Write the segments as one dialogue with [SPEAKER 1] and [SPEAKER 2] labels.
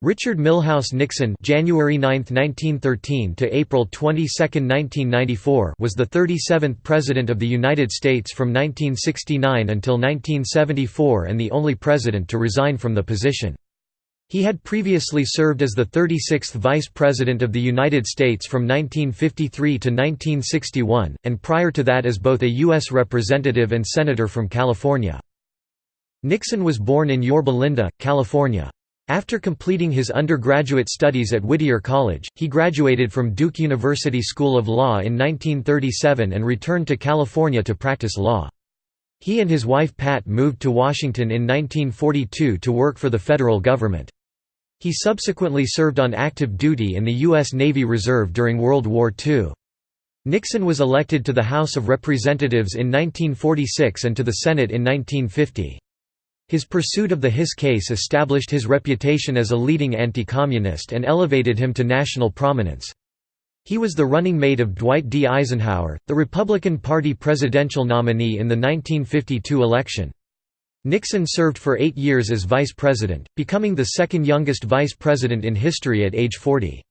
[SPEAKER 1] Richard Milhous Nixon January 9, 1913 to April 22, 1994 was the 37th President of the United States from 1969 until 1974 and the only president to resign from the position. He had previously served as the 36th Vice President of the United States from 1953 to 1961, and prior to that as both a U.S. Representative and Senator from California. Nixon was born in Yorba Linda, California. After completing his undergraduate studies at Whittier College, he graduated from Duke University School of Law in 1937 and returned to California to practice law. He and his wife Pat moved to Washington in 1942 to work for the federal government. He subsequently served on active duty in the U.S. Navy Reserve during World War II. Nixon was elected to the House of Representatives in 1946 and to the Senate in 1950. His pursuit of the Hiss case established his reputation as a leading anti-communist and elevated him to national prominence. He was the running mate of Dwight D. Eisenhower, the Republican Party presidential nominee in the 1952 election. Nixon served for eight years as vice president, becoming the second youngest vice president in history at age 40.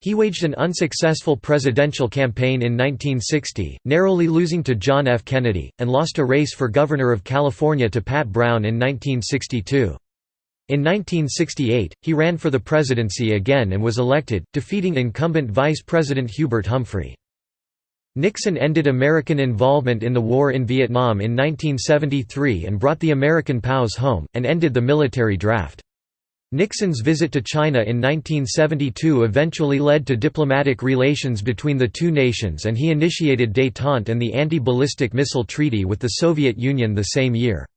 [SPEAKER 1] He waged an unsuccessful presidential campaign in 1960, narrowly losing to John F. Kennedy, and lost a race for governor of California to Pat Brown in 1962. In 1968, he ran for the presidency again and was elected, defeating incumbent Vice President Hubert Humphrey. Nixon ended American involvement in the war in Vietnam in 1973 and brought the American POWs home, and ended the military draft. Nixon's visit to China in 1972 eventually led to diplomatic relations between the two nations and he initiated détente and the Anti-Ballistic Missile Treaty with the Soviet Union the same year.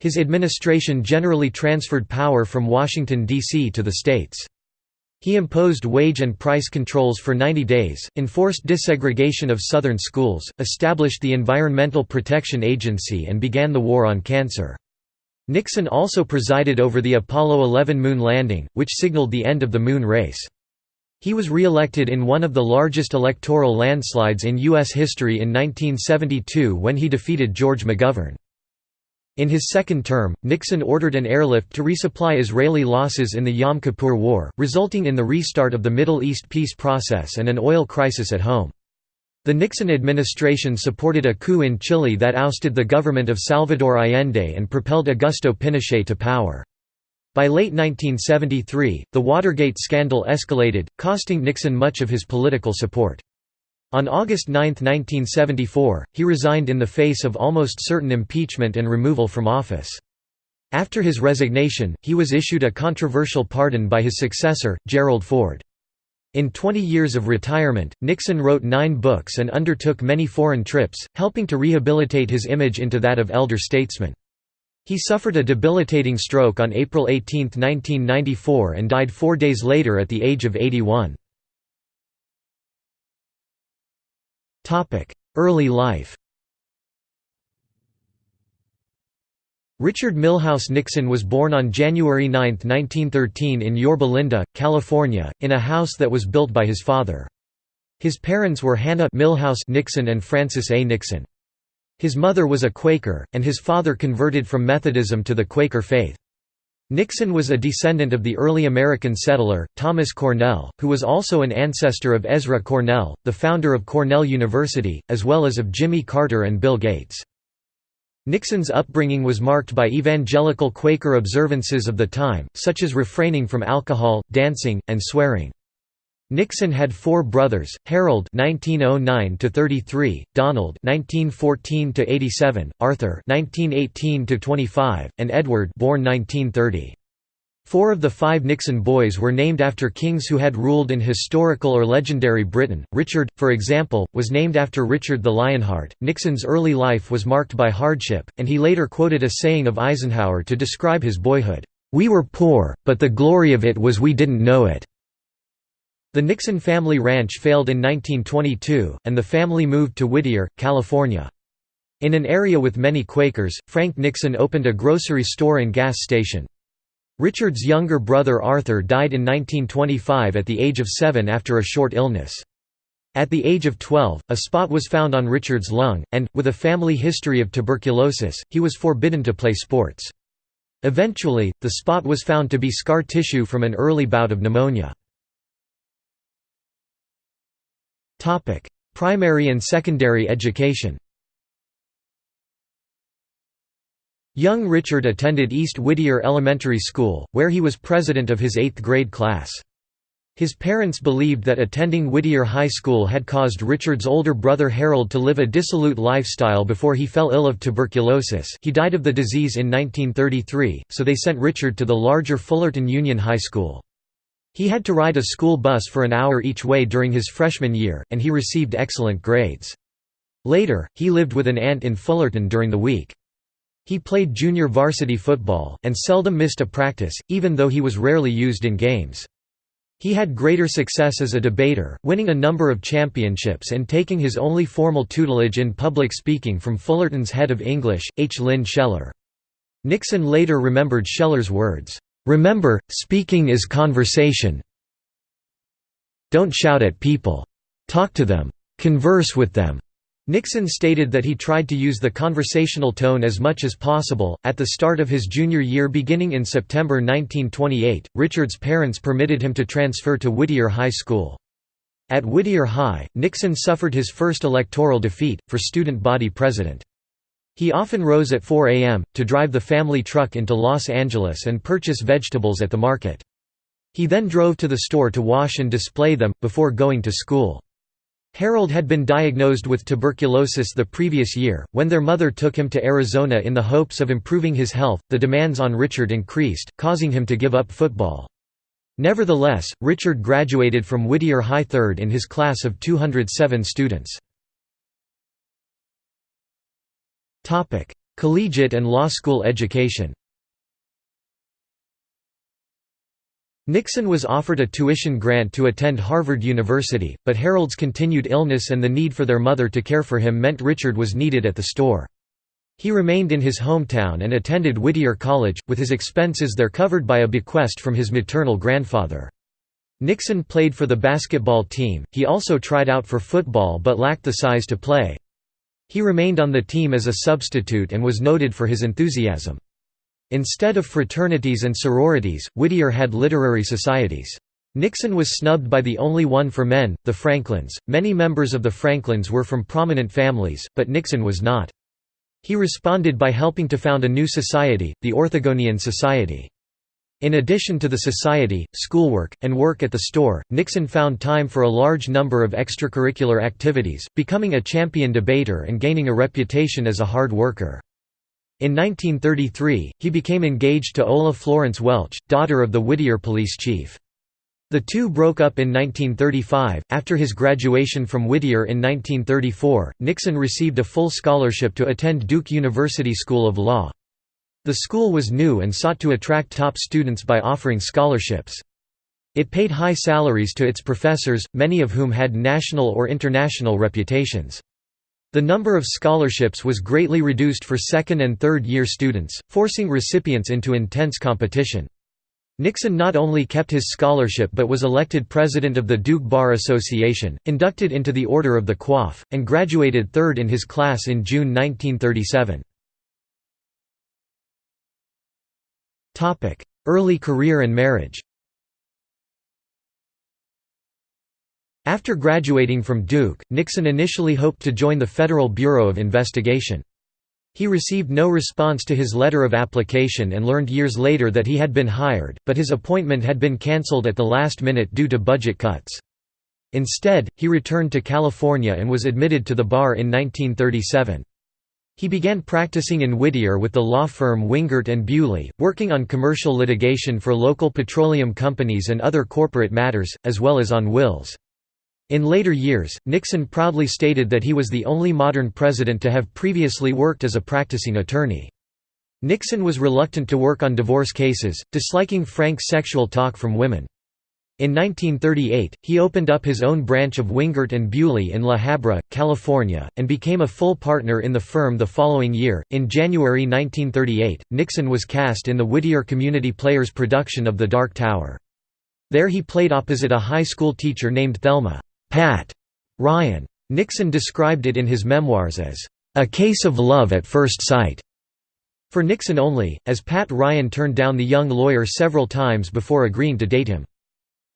[SPEAKER 1] His administration generally transferred power from Washington, D.C. to the states. He imposed wage and price controls for 90 days, enforced desegregation of Southern schools, established the Environmental Protection Agency and began the War on Cancer. Nixon also presided over the Apollo 11 moon landing, which signaled the end of the moon race. He was re-elected in one of the largest electoral landslides in U.S. history in 1972 when he defeated George McGovern. In his second term, Nixon ordered an airlift to resupply Israeli losses in the Yom Kippur War, resulting in the restart of the Middle East peace process and an oil crisis at home. The Nixon administration supported a coup in Chile that ousted the government of Salvador Allende and propelled Augusto Pinochet to power. By late 1973, the Watergate scandal escalated, costing Nixon much of his political support. On August 9, 1974, he resigned in the face of almost certain impeachment and removal from office. After his resignation, he was issued a controversial pardon by his successor, Gerald Ford. In 20 years of retirement, Nixon wrote nine books and undertook many foreign trips, helping to rehabilitate his image into that of elder statesman. He suffered a debilitating stroke on April 18, 1994 and died four days later at the age of 81. Early life Richard Milhous Nixon was born on January 9, 1913 in Yorba Linda, California, in a house that was built by his father. His parents were Hannah Milhous Nixon and Francis A. Nixon. His mother was a Quaker, and his father converted from Methodism to the Quaker faith. Nixon was a descendant of the early American settler, Thomas Cornell, who was also an ancestor of Ezra Cornell, the founder of Cornell University, as well as of Jimmy Carter and Bill Gates. Nixon's upbringing was marked by evangelical Quaker observances of the time, such as refraining from alcohol, dancing, and swearing. Nixon had four brothers: Harold (1909–33), Donald (1914–87), Arthur (1918–25), and Edward (born 1930). Four of the five Nixon boys were named after kings who had ruled in historical or legendary Britain. Richard, for example, was named after Richard the Lionheart. Nixon's early life was marked by hardship, and he later quoted a saying of Eisenhower to describe his boyhood We were poor, but the glory of it was we didn't know it. The Nixon family ranch failed in 1922, and the family moved to Whittier, California. In an area with many Quakers, Frank Nixon opened a grocery store and gas station. Richard's younger brother Arthur died in 1925 at the age of seven after a short illness. At the age of 12, a spot was found on Richard's lung, and, with a family history of tuberculosis, he was forbidden to play sports. Eventually, the spot was found to be scar tissue from an early bout of pneumonia. Primary and secondary education Young Richard attended East Whittier Elementary School, where he was president of his eighth grade class. His parents believed that attending Whittier High School had caused Richard's older brother Harold to live a dissolute lifestyle before he fell ill of tuberculosis he died of the disease in 1933, so they sent Richard to the larger Fullerton Union High School. He had to ride a school bus for an hour each way during his freshman year, and he received excellent grades. Later, he lived with an aunt in Fullerton during the week. He played junior varsity football, and seldom missed a practice, even though he was rarely used in games. He had greater success as a debater, winning a number of championships and taking his only formal tutelage in public speaking from Fullerton's head of English, H. Lynn Sheller. Nixon later remembered Sheller's words, "'Remember, speaking is conversation. Don't shout at people. Talk to them. Converse with them. Nixon stated that he tried to use the conversational tone as much as possible. At the start of his junior year beginning in September 1928, Richard's parents permitted him to transfer to Whittier High School. At Whittier High, Nixon suffered his first electoral defeat, for student body president. He often rose at 4 a.m., to drive the family truck into Los Angeles and purchase vegetables at the market. He then drove to the store to wash and display them, before going to school. Harold had been diagnosed with tuberculosis the previous year. When their mother took him to Arizona in the hopes of improving his health, the demands on Richard increased, causing him to give up football. Nevertheless, Richard graduated from Whittier High third in his class of 207 students. Collegiate and law school education Nixon was offered a tuition grant to attend Harvard University, but Harold's continued illness and the need for their mother to care for him meant Richard was needed at the store. He remained in his hometown and attended Whittier College, with his expenses there covered by a bequest from his maternal grandfather. Nixon played for the basketball team, he also tried out for football but lacked the size to play. He remained on the team as a substitute and was noted for his enthusiasm. Instead of fraternities and sororities, Whittier had literary societies. Nixon was snubbed by the only one for men, the Franklins. Many members of the Franklins were from prominent families, but Nixon was not. He responded by helping to found a new society, the Orthogonian Society. In addition to the society, schoolwork, and work at the store, Nixon found time for a large number of extracurricular activities, becoming a champion debater and gaining a reputation as a hard worker. In 1933, he became engaged to Ola Florence Welch, daughter of the Whittier police chief. The two broke up in 1935. After his graduation from Whittier in 1934, Nixon received a full scholarship to attend Duke University School of Law. The school was new and sought to attract top students by offering scholarships. It paid high salaries to its professors, many of whom had national or international reputations. The number of scholarships was greatly reduced for second and third year students, forcing recipients into intense competition. Nixon not only kept his scholarship but was elected president of the Duke Bar Association, inducted into the Order of the Coif, and graduated third in his class in June 1937. Early career and marriage After graduating from Duke, Nixon initially hoped to join the Federal Bureau of Investigation. He received no response to his letter of application and learned years later that he had been hired, but his appointment had been cancelled at the last minute due to budget cuts. Instead, he returned to California and was admitted to the bar in 1937. He began practicing in Whittier with the law firm Wingert and Bewley, working on commercial litigation for local petroleum companies and other corporate matters, as well as on wills. In later years, Nixon proudly stated that he was the only modern president to have previously worked as a practicing attorney. Nixon was reluctant to work on divorce cases, disliking frank sexual talk from women. In 1938, he opened up his own branch of Wingert and Bewley in La Habra, California, and became a full partner in the firm the following year. In January 1938, Nixon was cast in the Whittier Community Players production of The Dark Tower. There he played opposite a high school teacher named Thelma. Pat Ryan. Nixon described it in his memoirs as, "...a case of love at first sight." For Nixon only, as Pat Ryan turned down the young lawyer several times before agreeing to date him.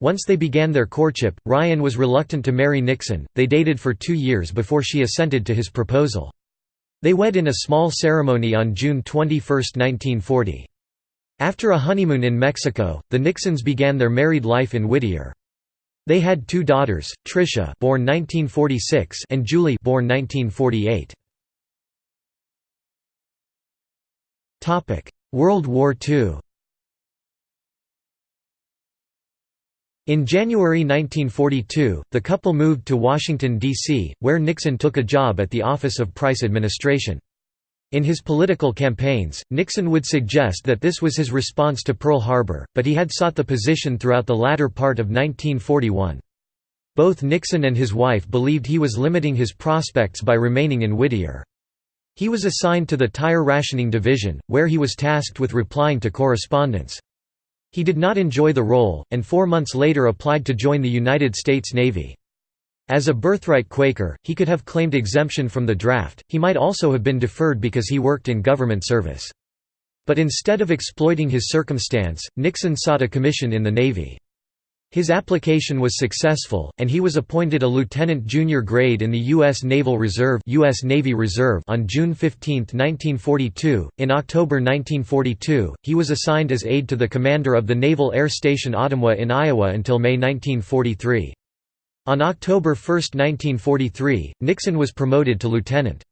[SPEAKER 1] Once they began their courtship, Ryan was reluctant to marry Nixon. They dated for two years before she assented to his proposal. They wed in a small ceremony on June 21, 1940. After a honeymoon in Mexico, the Nixons began their married life in Whittier. They had two daughters, Tricia born 1946 and Julie born 1948. Topic: World War II In January 1942, the couple moved to Washington, D.C., where Nixon took a job at the Office of Price Administration. In his political campaigns, Nixon would suggest that this was his response to Pearl Harbor, but he had sought the position throughout the latter part of 1941. Both Nixon and his wife believed he was limiting his prospects by remaining in Whittier. He was assigned to the Tire Rationing Division, where he was tasked with replying to correspondence. He did not enjoy the role, and four months later applied to join the United States Navy. As a birthright Quaker, he could have claimed exemption from the draft, he might also have been deferred because he worked in government service. But instead of exploiting his circumstance, Nixon sought a commission in the Navy. His application was successful, and he was appointed a lieutenant junior grade in the U.S. Naval Reserve, US Navy Reserve on June 15, 1942. In October 1942, he was assigned as aide to the commander of the Naval Air Station Ottumwa in Iowa until May 1943. On October 1, 1943, Nixon was promoted to lieutenant.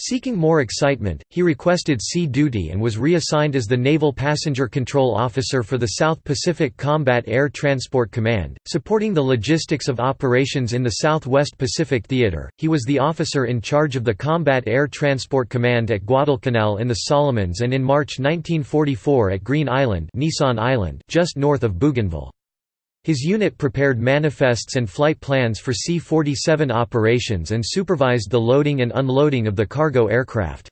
[SPEAKER 1] Seeking more excitement, he requested sea duty and was reassigned as the Naval Passenger Control Officer for the South Pacific Combat Air Transport Command, supporting the logistics of operations in the Southwest Pacific Theater. He was the officer in charge of the Combat Air Transport Command at Guadalcanal in the Solomons and in March 1944 at Green Island, Nissan Island, just north of Bougainville. His unit prepared manifests and flight plans for C-47 operations and supervised the loading and unloading of the cargo aircraft.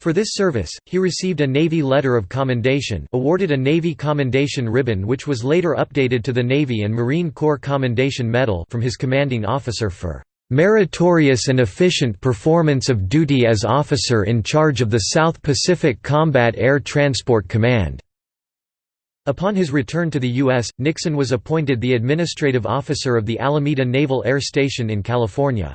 [SPEAKER 1] For this service, he received a Navy Letter of Commendation awarded a Navy Commendation Ribbon which was later updated to the Navy and Marine Corps Commendation Medal from his commanding officer for "...meritorious and efficient performance of duty as officer in charge of the South Pacific Combat Air Transport Command." Upon his return to the U.S., Nixon was appointed the administrative officer of the Alameda Naval Air Station in California.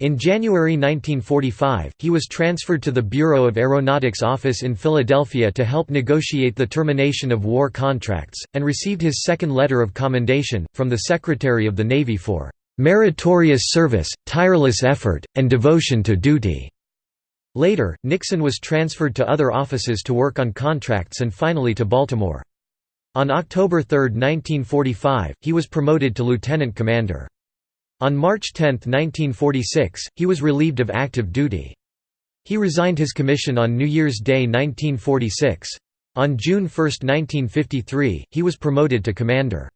[SPEAKER 1] In January 1945, he was transferred to the Bureau of Aeronautics office in Philadelphia to help negotiate the termination of war contracts, and received his second letter of commendation, from the Secretary of the Navy for "...meritorious service, tireless effort, and devotion to duty." Later, Nixon was transferred to other offices to work on contracts and finally to Baltimore. On October 3, 1945, he was promoted to lieutenant commander. On March 10, 1946, he was relieved of active duty. He resigned his commission on New Year's Day 1946. On June 1, 1953, he was promoted to commander.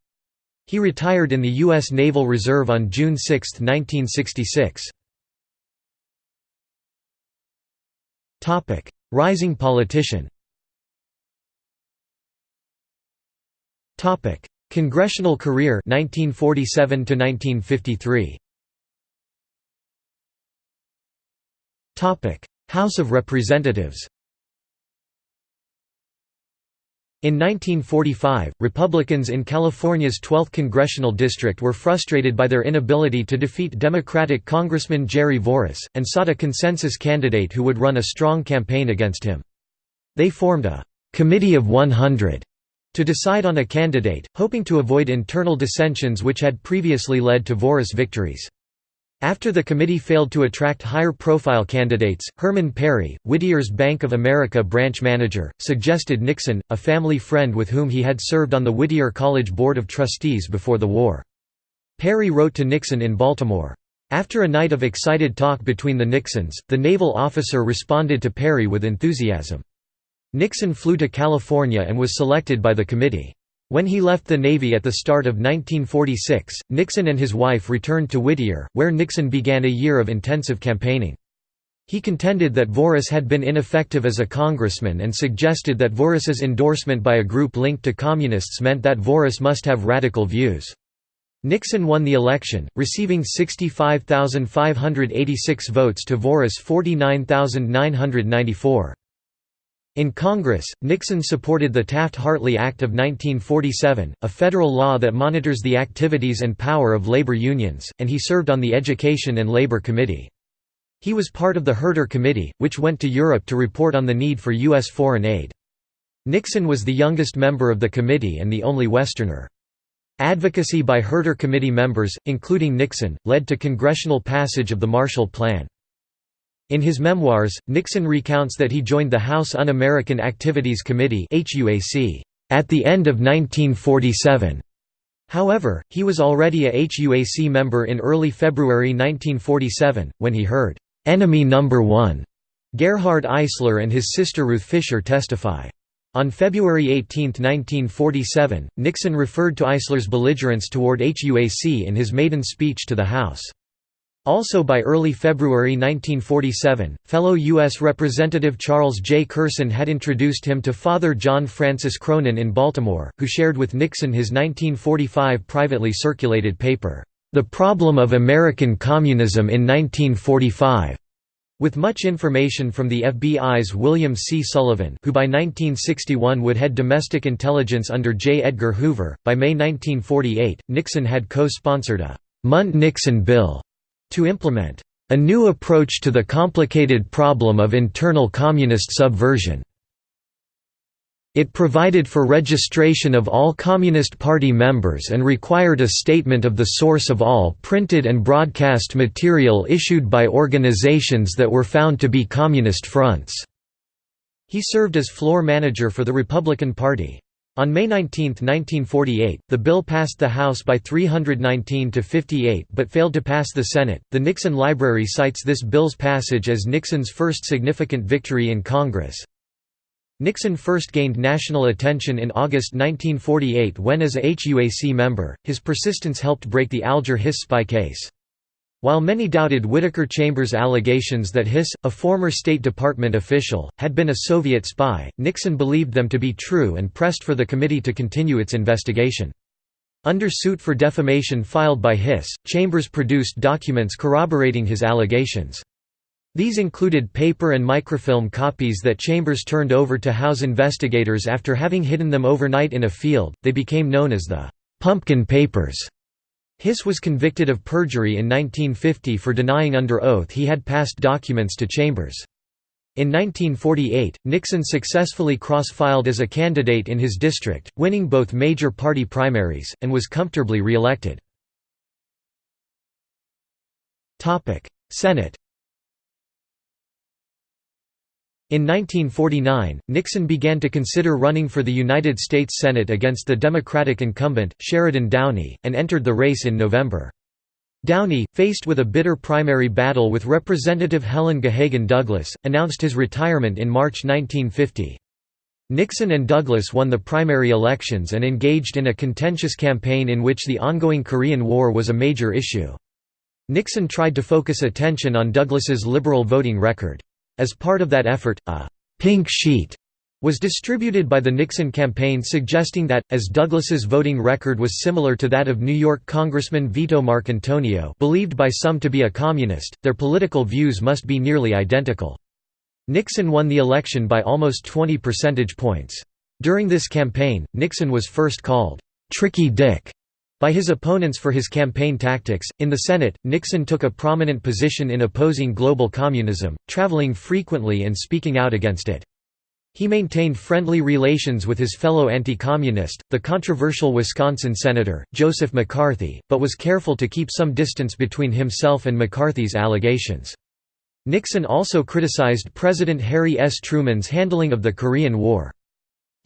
[SPEAKER 1] He retired in the U.S. Naval Reserve on June 6, 1966. Rising politician Topic: Congressional career 1947 to 1953. Topic: House of Representatives. In 1945, Republicans in California's 12th congressional district were frustrated by their inability to defeat Democratic Congressman Jerry Voorhis, and sought a consensus candidate who would run a strong campaign against him. They formed a «Committee of 100» to decide on a candidate, hoping to avoid internal dissensions which had previously led to Voorhis victories. After the committee failed to attract higher-profile candidates, Herman Perry, Whittier's Bank of America branch manager, suggested Nixon, a family friend with whom he had served on the Whittier College Board of Trustees before the war. Perry wrote to Nixon in Baltimore. After a night of excited talk between the Nixons, the naval officer responded to Perry with enthusiasm. Nixon flew to California and was selected by the committee. When he left the Navy at the start of 1946, Nixon and his wife returned to Whittier, where Nixon began a year of intensive campaigning. He contended that Voorhis had been ineffective as a congressman and suggested that Voorhis's endorsement by a group linked to communists meant that Voorhis must have radical views. Nixon won the election, receiving 65,586 votes to Voorhis' 49,994. In Congress, Nixon supported the Taft-Hartley Act of 1947, a federal law that monitors the activities and power of labor unions, and he served on the Education and Labor Committee. He was part of the Herter Committee, which went to Europe to report on the need for U.S. foreign aid. Nixon was the youngest member of the committee and the only Westerner. Advocacy by Herter Committee members, including Nixon, led to congressional passage of the Marshall Plan. In his memoirs, Nixon recounts that he joined the House Un-American Activities Committee at the end of 1947. However, he was already a HUAC member in early February 1947, when he heard, "'Enemy Number One' Gerhard Eisler and his sister Ruth Fischer testify. On February 18, 1947, Nixon referred to Eisler's belligerence toward HUAC in his maiden speech to the House. Also by early February 1947, fellow U.S. Representative Charles J. Kersten had introduced him to Father John Francis Cronin in Baltimore, who shared with Nixon his 1945 privately circulated paper, "'The Problem of American Communism in 1945' With much information from the FBI's William C. Sullivan who by 1961 would head domestic intelligence under J. Edgar Hoover, by May 1948, Nixon had co-sponsored a «Mundt-Nixon bill» to implement a new approach to the complicated problem of internal communist subversion. It provided for registration of all Communist Party members and required a statement of the source of all printed and broadcast material issued by organizations that were found to be Communist fronts. He served as floor manager for the Republican Party. On May 19, 1948, the bill passed the House by 319 to 58 but failed to pass the Senate. The Nixon Library cites this bill's passage as Nixon's first significant victory in Congress. Nixon first gained national attention in August 1948 when as a HUAC member, his persistence helped break the Alger Hiss spy case. While many doubted Whittaker Chambers' allegations that Hiss, a former State Department official, had been a Soviet spy, Nixon believed them to be true and pressed for the committee to continue its investigation. Under suit for defamation filed by Hiss, Chambers produced documents corroborating his allegations. These included paper and microfilm copies that Chambers turned over to House investigators after having hidden them overnight in a field. They became known as the Pumpkin Papers. Hiss was convicted of perjury in 1950 for denying under oath he had passed documents to Chambers. In 1948, Nixon successfully cross-filed as a candidate in his district, winning both major party primaries, and was comfortably re-elected. Senate In 1949, Nixon began to consider running for the United States Senate against the Democratic incumbent, Sheridan Downey, and entered the race in November. Downey, faced with a bitter primary battle with Representative Helen Gahagan Douglas, announced his retirement in March 1950. Nixon and Douglas won the primary elections and engaged in a contentious campaign in which the ongoing Korean War was a major issue. Nixon tried to focus attention on Douglas's liberal voting record. As part of that effort, a «pink sheet» was distributed by the Nixon campaign suggesting that, as Douglas's voting record was similar to that of New York Congressman Vito Marcantonio believed by some to be a communist, their political views must be nearly identical. Nixon won the election by almost 20 percentage points. During this campaign, Nixon was first called, "'Tricky Dick' By his opponents for his campaign tactics, in the Senate, Nixon took a prominent position in opposing global communism, traveling frequently and speaking out against it. He maintained friendly relations with his fellow anti-communist, the controversial Wisconsin senator, Joseph McCarthy, but was careful to keep some distance between himself and McCarthy's allegations. Nixon also criticized President Harry S. Truman's handling of the Korean War.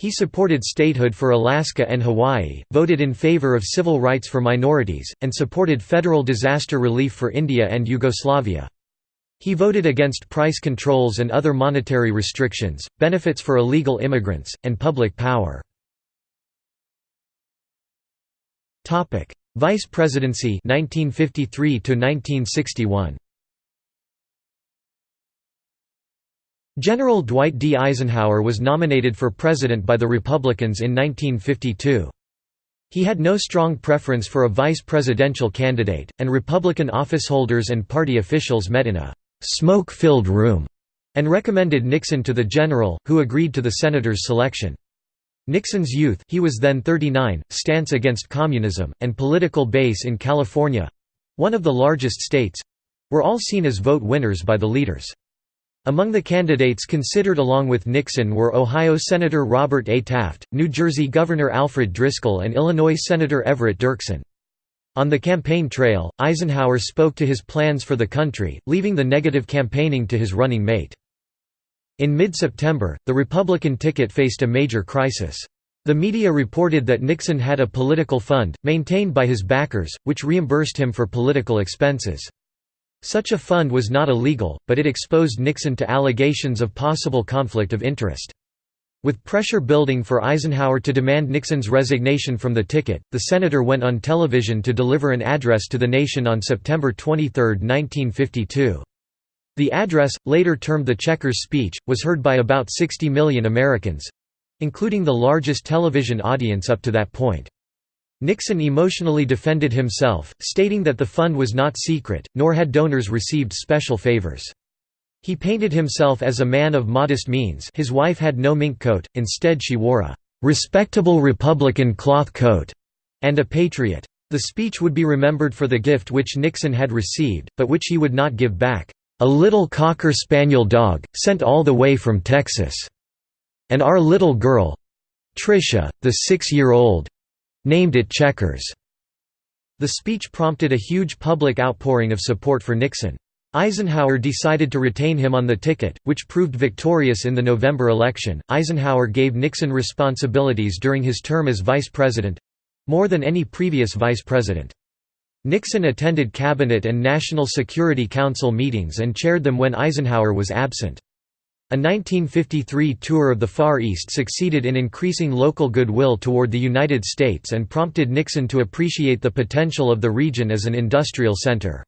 [SPEAKER 1] He supported statehood for Alaska and Hawaii, voted in favor of civil rights for minorities, and supported federal disaster relief for India and Yugoslavia. He voted against price controls and other monetary restrictions, benefits for illegal immigrants, and public power. Vice presidency 1953 1961. General Dwight D. Eisenhower was nominated for president by the Republicans in 1952. He had no strong preference for a vice presidential candidate, and Republican officeholders and party officials met in a «smoke-filled room» and recommended Nixon to the general, who agreed to the senator's selection. Nixon's youth he was then 39, stance against communism, and political base in California—one of the largest states—were all seen as vote winners by the leaders. Among the candidates considered along with Nixon were Ohio Senator Robert A. Taft, New Jersey Governor Alfred Driscoll and Illinois Senator Everett Dirksen. On the campaign trail, Eisenhower spoke to his plans for the country, leaving the negative campaigning to his running mate. In mid-September, the Republican ticket faced a major crisis. The media reported that Nixon had a political fund, maintained by his backers, which reimbursed him for political expenses. Such a fund was not illegal, but it exposed Nixon to allegations of possible conflict of interest. With pressure building for Eisenhower to demand Nixon's resignation from the ticket, the senator went on television to deliver an address to the nation on September 23, 1952. The address, later termed the Checkers speech, was heard by about 60 million Americans—including the largest television audience up to that point. Nixon emotionally defended himself, stating that the fund was not secret, nor had donors received special favors. He painted himself as a man of modest means his wife had no mink coat, instead she wore a "...respectable Republican cloth coat", and a patriot. The speech would be remembered for the gift which Nixon had received, but which he would not give back. A little Cocker Spaniel dog, sent all the way from Texas. And our little girl Tricia, the six-year-old named it Checkers. The speech prompted a huge public outpouring of support for Nixon. Eisenhower decided to retain him on the ticket, which proved victorious in the November election. Eisenhower gave Nixon responsibilities during his term as vice president more than any previous vice president. Nixon attended Cabinet and National Security Council meetings and chaired them when Eisenhower was absent. A 1953 tour of the Far East succeeded in increasing local goodwill toward the United States and prompted Nixon to appreciate the potential of the region as an industrial center.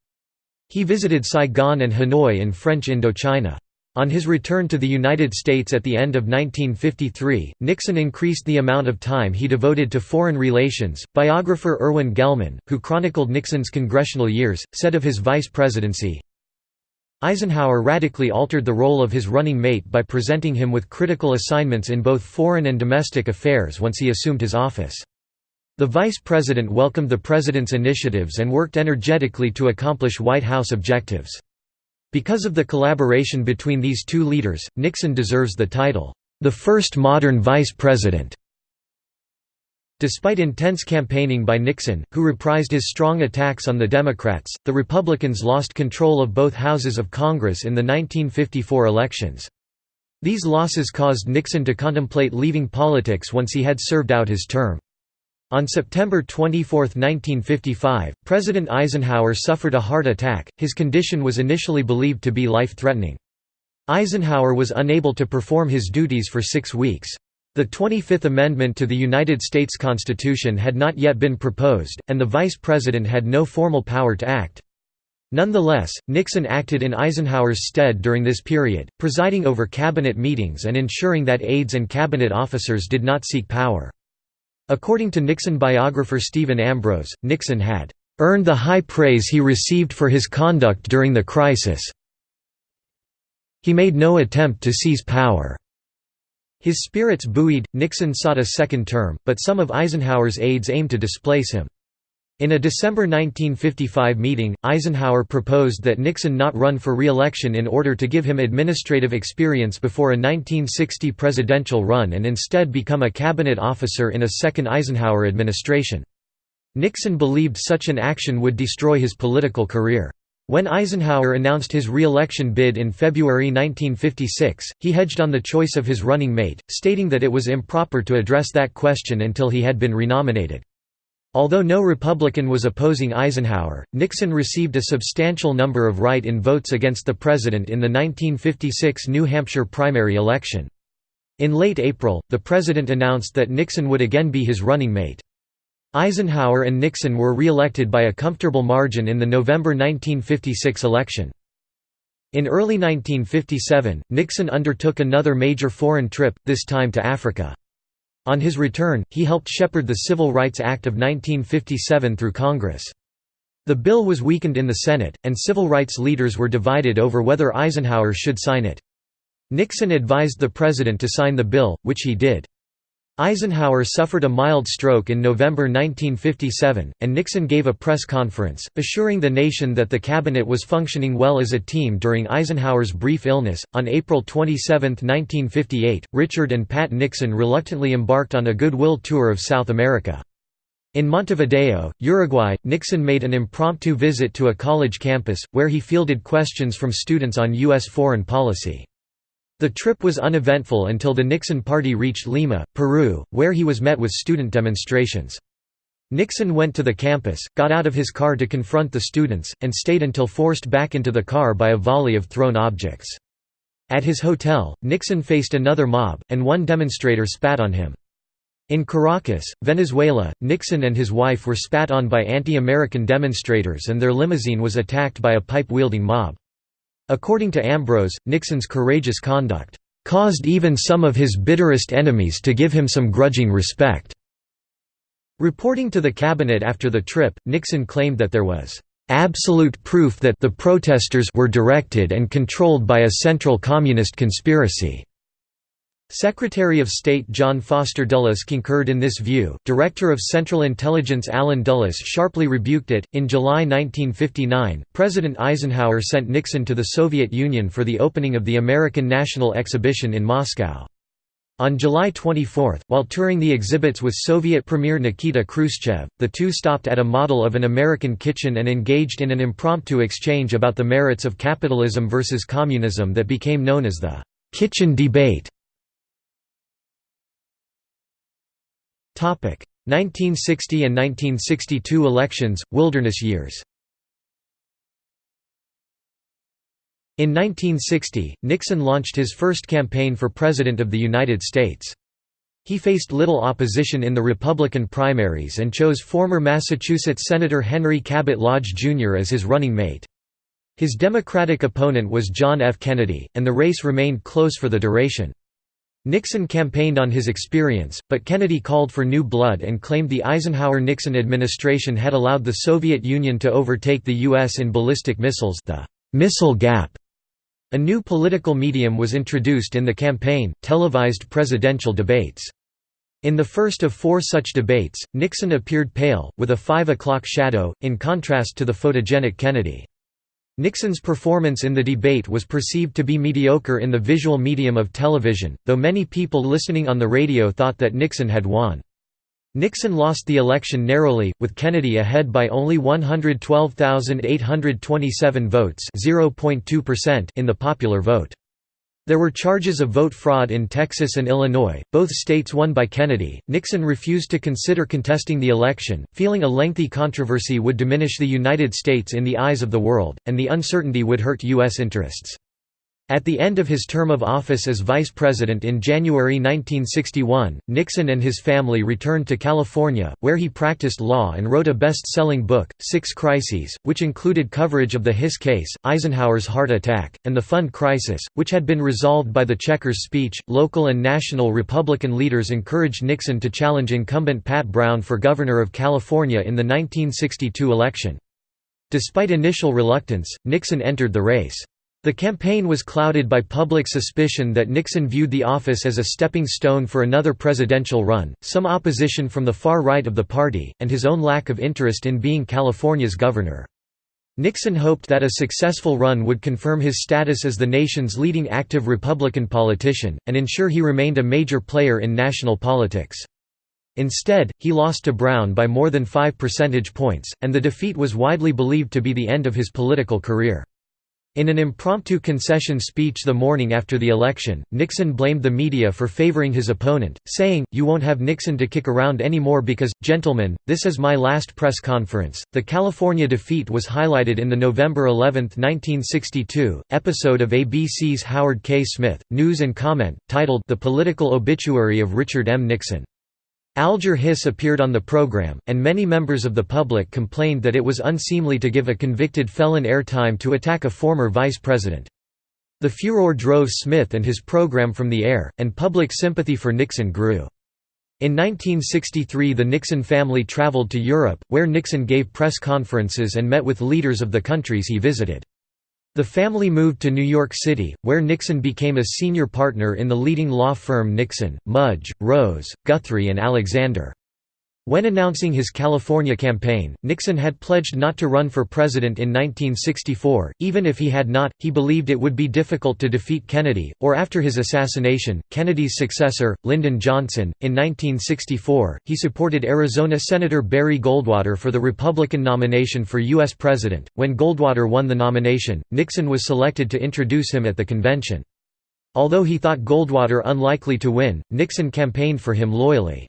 [SPEAKER 1] He visited Saigon and Hanoi in French Indochina. On his return to the United States at the end of 1953, Nixon increased the amount of time he devoted to foreign relations. Biographer Irwin Gellman, who chronicled Nixon's congressional years, said of his vice presidency Eisenhower radically altered the role of his running mate by presenting him with critical assignments in both foreign and domestic affairs once he assumed his office. The vice president welcomed the president's initiatives and worked energetically to accomplish White House objectives. Because of the collaboration between these two leaders, Nixon deserves the title, "...the first modern vice president." Despite intense campaigning by Nixon, who reprised his strong attacks on the Democrats, the Republicans lost control of both houses of Congress in the 1954 elections. These losses caused Nixon to contemplate leaving politics once he had served out his term. On September 24, 1955, President Eisenhower suffered a heart attack, his condition was initially believed to be life-threatening. Eisenhower was unable to perform his duties for six weeks. The 25th Amendment to the United States Constitution had not yet been proposed, and the Vice President had no formal power to act. Nonetheless, Nixon acted in Eisenhower's stead during this period, presiding over cabinet meetings and ensuring that aides and cabinet officers did not seek power. According to Nixon biographer Stephen Ambrose, Nixon had earned the high praise he received for his conduct during the crisis. He made no attempt to seize power. His spirits buoyed, Nixon sought a second term, but some of Eisenhower's aides aimed to displace him. In a December 1955 meeting, Eisenhower proposed that Nixon not run for re-election in order to give him administrative experience before a 1960 presidential run and instead become a cabinet officer in a second Eisenhower administration. Nixon believed such an action would destroy his political career. When Eisenhower announced his re-election bid in February 1956, he hedged on the choice of his running mate, stating that it was improper to address that question until he had been renominated. Although no Republican was opposing Eisenhower, Nixon received a substantial number of write-in votes against the president in the 1956 New Hampshire primary election. In late April, the president announced that Nixon would again be his running mate. Eisenhower and Nixon were re-elected by a comfortable margin in the November 1956 election. In early 1957, Nixon undertook another major foreign trip, this time to Africa. On his return, he helped shepherd the Civil Rights Act of 1957 through Congress. The bill was weakened in the Senate, and civil rights leaders were divided over whether Eisenhower should sign it. Nixon advised the president to sign the bill, which he did. Eisenhower suffered a mild stroke in November 1957, and Nixon gave a press conference, assuring the nation that the cabinet was functioning well as a team during Eisenhower's brief illness. On April 27, 1958, Richard and Pat Nixon reluctantly embarked on a goodwill tour of South America. In Montevideo, Uruguay, Nixon made an impromptu visit to a college campus, where he fielded questions from students on U.S. foreign policy. The trip was uneventful until the Nixon party reached Lima, Peru, where he was met with student demonstrations. Nixon went to the campus, got out of his car to confront the students, and stayed until forced back into the car by a volley of thrown objects. At his hotel, Nixon faced another mob, and one demonstrator spat on him. In Caracas, Venezuela, Nixon and his wife were spat on by anti-American demonstrators and their limousine was attacked by a pipe-wielding mob. According to Ambrose, Nixon's courageous conduct caused even some of his bitterest enemies to give him some grudging respect." Reporting to the cabinet after the trip, Nixon claimed that there was "...absolute proof that the protesters were directed and controlled by a central communist conspiracy." Secretary of State John Foster Dulles concurred in this view. Director of Central Intelligence Allen Dulles sharply rebuked it. In July 1959, President Eisenhower sent Nixon to the Soviet Union for the opening of the American National Exhibition in Moscow. On July 24, while touring the exhibits with Soviet Premier Nikita Khrushchev, the two stopped at a model of an American kitchen and engaged in an impromptu exchange about the merits of capitalism versus communism that became known as the kitchen debate. 1960 and 1962 elections, wilderness years In 1960, Nixon launched his first campaign for President of the United States. He faced little opposition in the Republican primaries and chose former Massachusetts Senator Henry Cabot Lodge, Jr. as his running mate. His Democratic opponent was John F. Kennedy, and the race remained close for the duration. Nixon campaigned on his experience, but Kennedy called for new blood and claimed the Eisenhower-Nixon administration had allowed the Soviet Union to overtake the U.S. in ballistic missiles the missile gap. A new political medium was introduced in the campaign, televised presidential debates. In the first of four such debates, Nixon appeared pale, with a five o'clock shadow, in contrast to the photogenic Kennedy. Nixon's performance in the debate was perceived to be mediocre in the visual medium of television, though many people listening on the radio thought that Nixon had won. Nixon lost the election narrowly, with Kennedy ahead by only 112,827 votes in the popular vote. There were charges of vote fraud in Texas and Illinois, both states won by Kennedy. Nixon refused to consider contesting the election, feeling a lengthy controversy would diminish the United States in the eyes of the world, and the uncertainty would hurt U.S. interests. At the end of his term of office as vice president in January 1961, Nixon and his family returned to California, where he practiced law and wrote a best-selling book, Six Crises, which included coverage of the Hiss case, Eisenhower's heart attack, and the Fund crisis, which had been resolved by the Checkers speech. Local and national Republican leaders encouraged Nixon to challenge incumbent Pat Brown for governor of California in the 1962 election. Despite initial reluctance, Nixon entered the race. The campaign was clouded by public suspicion that Nixon viewed the office as a stepping stone for another presidential run, some opposition from the far right of the party, and his own lack of interest in being California's governor. Nixon hoped that a successful run would confirm his status as the nation's leading active Republican politician, and ensure he remained a major player in national politics. Instead, he lost to Brown by more than five percentage points, and the defeat was widely believed to be the end of his political career. In an impromptu concession speech the morning after the election, Nixon blamed the media for favoring his opponent, saying, You won't have Nixon to kick around anymore because, gentlemen, this is my last press conference. The California defeat was highlighted in the November 11, 1962, episode of ABC's Howard K. Smith, News and Comment, titled The Political Obituary of Richard M. Nixon. Alger Hiss appeared on the program, and many members of the public complained that it was unseemly to give a convicted felon airtime to attack a former vice president. The furor drove Smith and his program from the air, and public sympathy for Nixon grew. In 1963 the Nixon family traveled to Europe, where Nixon gave press conferences and met with leaders of the countries he visited. The family moved to New York City, where Nixon became a senior partner in the leading law firm Nixon, Mudge, Rose, Guthrie and Alexander. When announcing his California campaign, Nixon had pledged not to run for president in 1964, even if he had not, he believed it would be difficult to defeat Kennedy, or after his assassination, Kennedy's successor, Lyndon Johnson. In 1964, he supported Arizona Senator Barry Goldwater for the Republican nomination for U.S. President. When Goldwater won the nomination, Nixon was selected to introduce him at the convention. Although he thought Goldwater unlikely to win, Nixon campaigned for him loyally.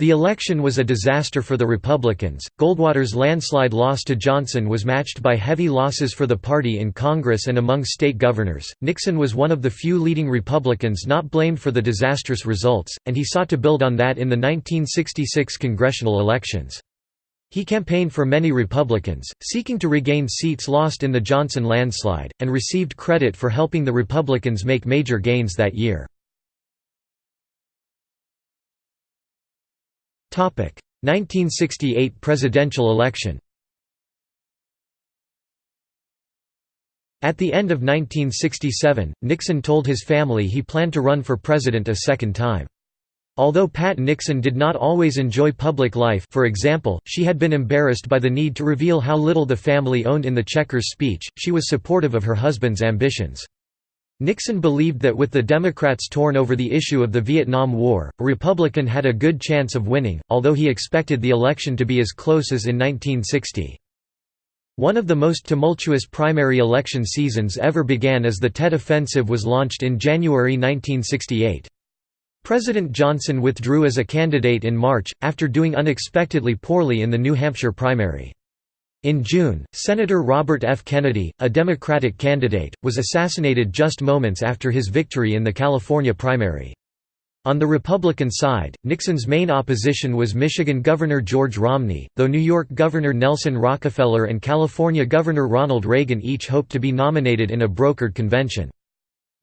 [SPEAKER 1] The election was a disaster for the Republicans. Goldwater's landslide loss to Johnson was matched by heavy losses for the party in Congress and among state governors. Nixon was one of the few leading Republicans not blamed for the disastrous results, and he sought to build on that in the 1966 congressional elections. He campaigned for many Republicans, seeking to regain seats lost in the Johnson landslide, and received credit for helping the Republicans make major gains that year. 1968 presidential election At the end of 1967, Nixon told his family he planned to run for president a second time. Although Pat Nixon did not always enjoy public life for example, she had been embarrassed by the need to reveal how little the family owned in the Checkers speech, she was supportive of her husband's ambitions. Nixon believed that with the Democrats torn over the issue of the Vietnam War, a Republican had a good chance of winning, although he expected the election to be as close as in 1960. One of the most tumultuous primary election seasons ever began as the Tet Offensive was launched in January 1968. President Johnson withdrew as a candidate in March, after doing unexpectedly poorly in the New Hampshire primary. In June, Senator Robert F. Kennedy, a Democratic candidate, was assassinated just moments after his victory in the California primary. On the Republican side, Nixon's main opposition was Michigan Governor George Romney, though New York Governor Nelson Rockefeller and California Governor Ronald Reagan each hoped to be nominated in a brokered convention.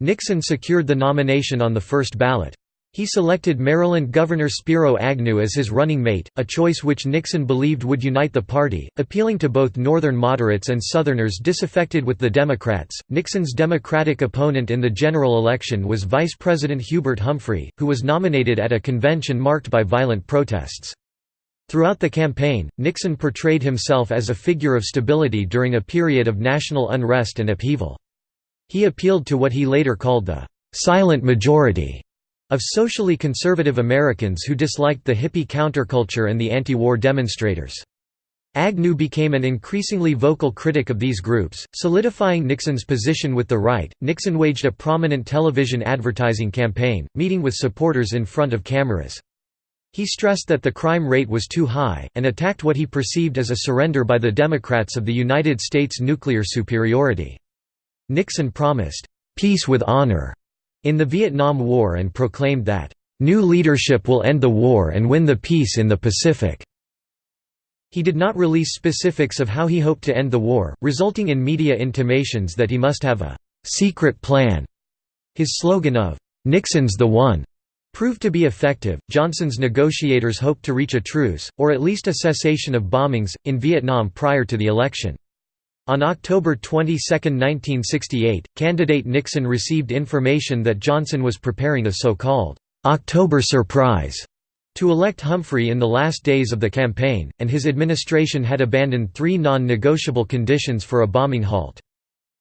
[SPEAKER 1] Nixon secured the nomination on the first ballot. He selected Maryland Governor Spiro Agnew as his running mate, a choice which Nixon believed would unite the party, appealing to both Northern moderates and Southerners disaffected with the Democrats. Nixon's Democratic opponent in the general election was Vice President Hubert Humphrey, who was nominated at a convention marked by violent protests. Throughout the campaign, Nixon portrayed himself as a figure of stability during a period of national unrest and upheaval. He appealed to what he later called the silent majority of socially conservative Americans who disliked the hippie counterculture and the anti-war demonstrators. Agnew became an increasingly vocal critic of these groups, solidifying Nixon's position with the right. Nixon waged a prominent television advertising campaign, meeting with supporters in front of cameras. He stressed that the crime rate was too high, and attacked what he perceived as a surrender by the Democrats of the United States' nuclear superiority. Nixon promised, "...peace with honor," in the Vietnam War and proclaimed that, "...new leadership will end the war and win the peace in the Pacific." He did not release specifics of how he hoped to end the war, resulting in media intimations that he must have a "...secret plan." His slogan of, "...Nixon's the one." proved to be effective. Johnson's negotiators hoped to reach a truce, or at least a cessation of bombings, in Vietnam prior to the election. On October 22, 1968, candidate Nixon received information that Johnson was preparing a so-called October surprise to elect Humphrey in the last days of the campaign, and his administration had abandoned three non-negotiable conditions for a bombing halt.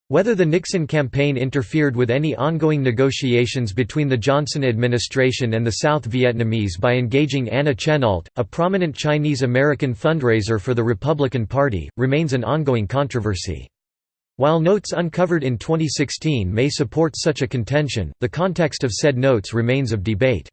[SPEAKER 1] Whether the Nixon campaign interfered with any ongoing negotiations between the Johnson administration and the South Vietnamese by engaging Anna Chennault, a prominent Chinese-American fundraiser for the Republican Party, remains an ongoing controversy. While notes uncovered in 2016 may support such a contention, the context of said notes remains of debate.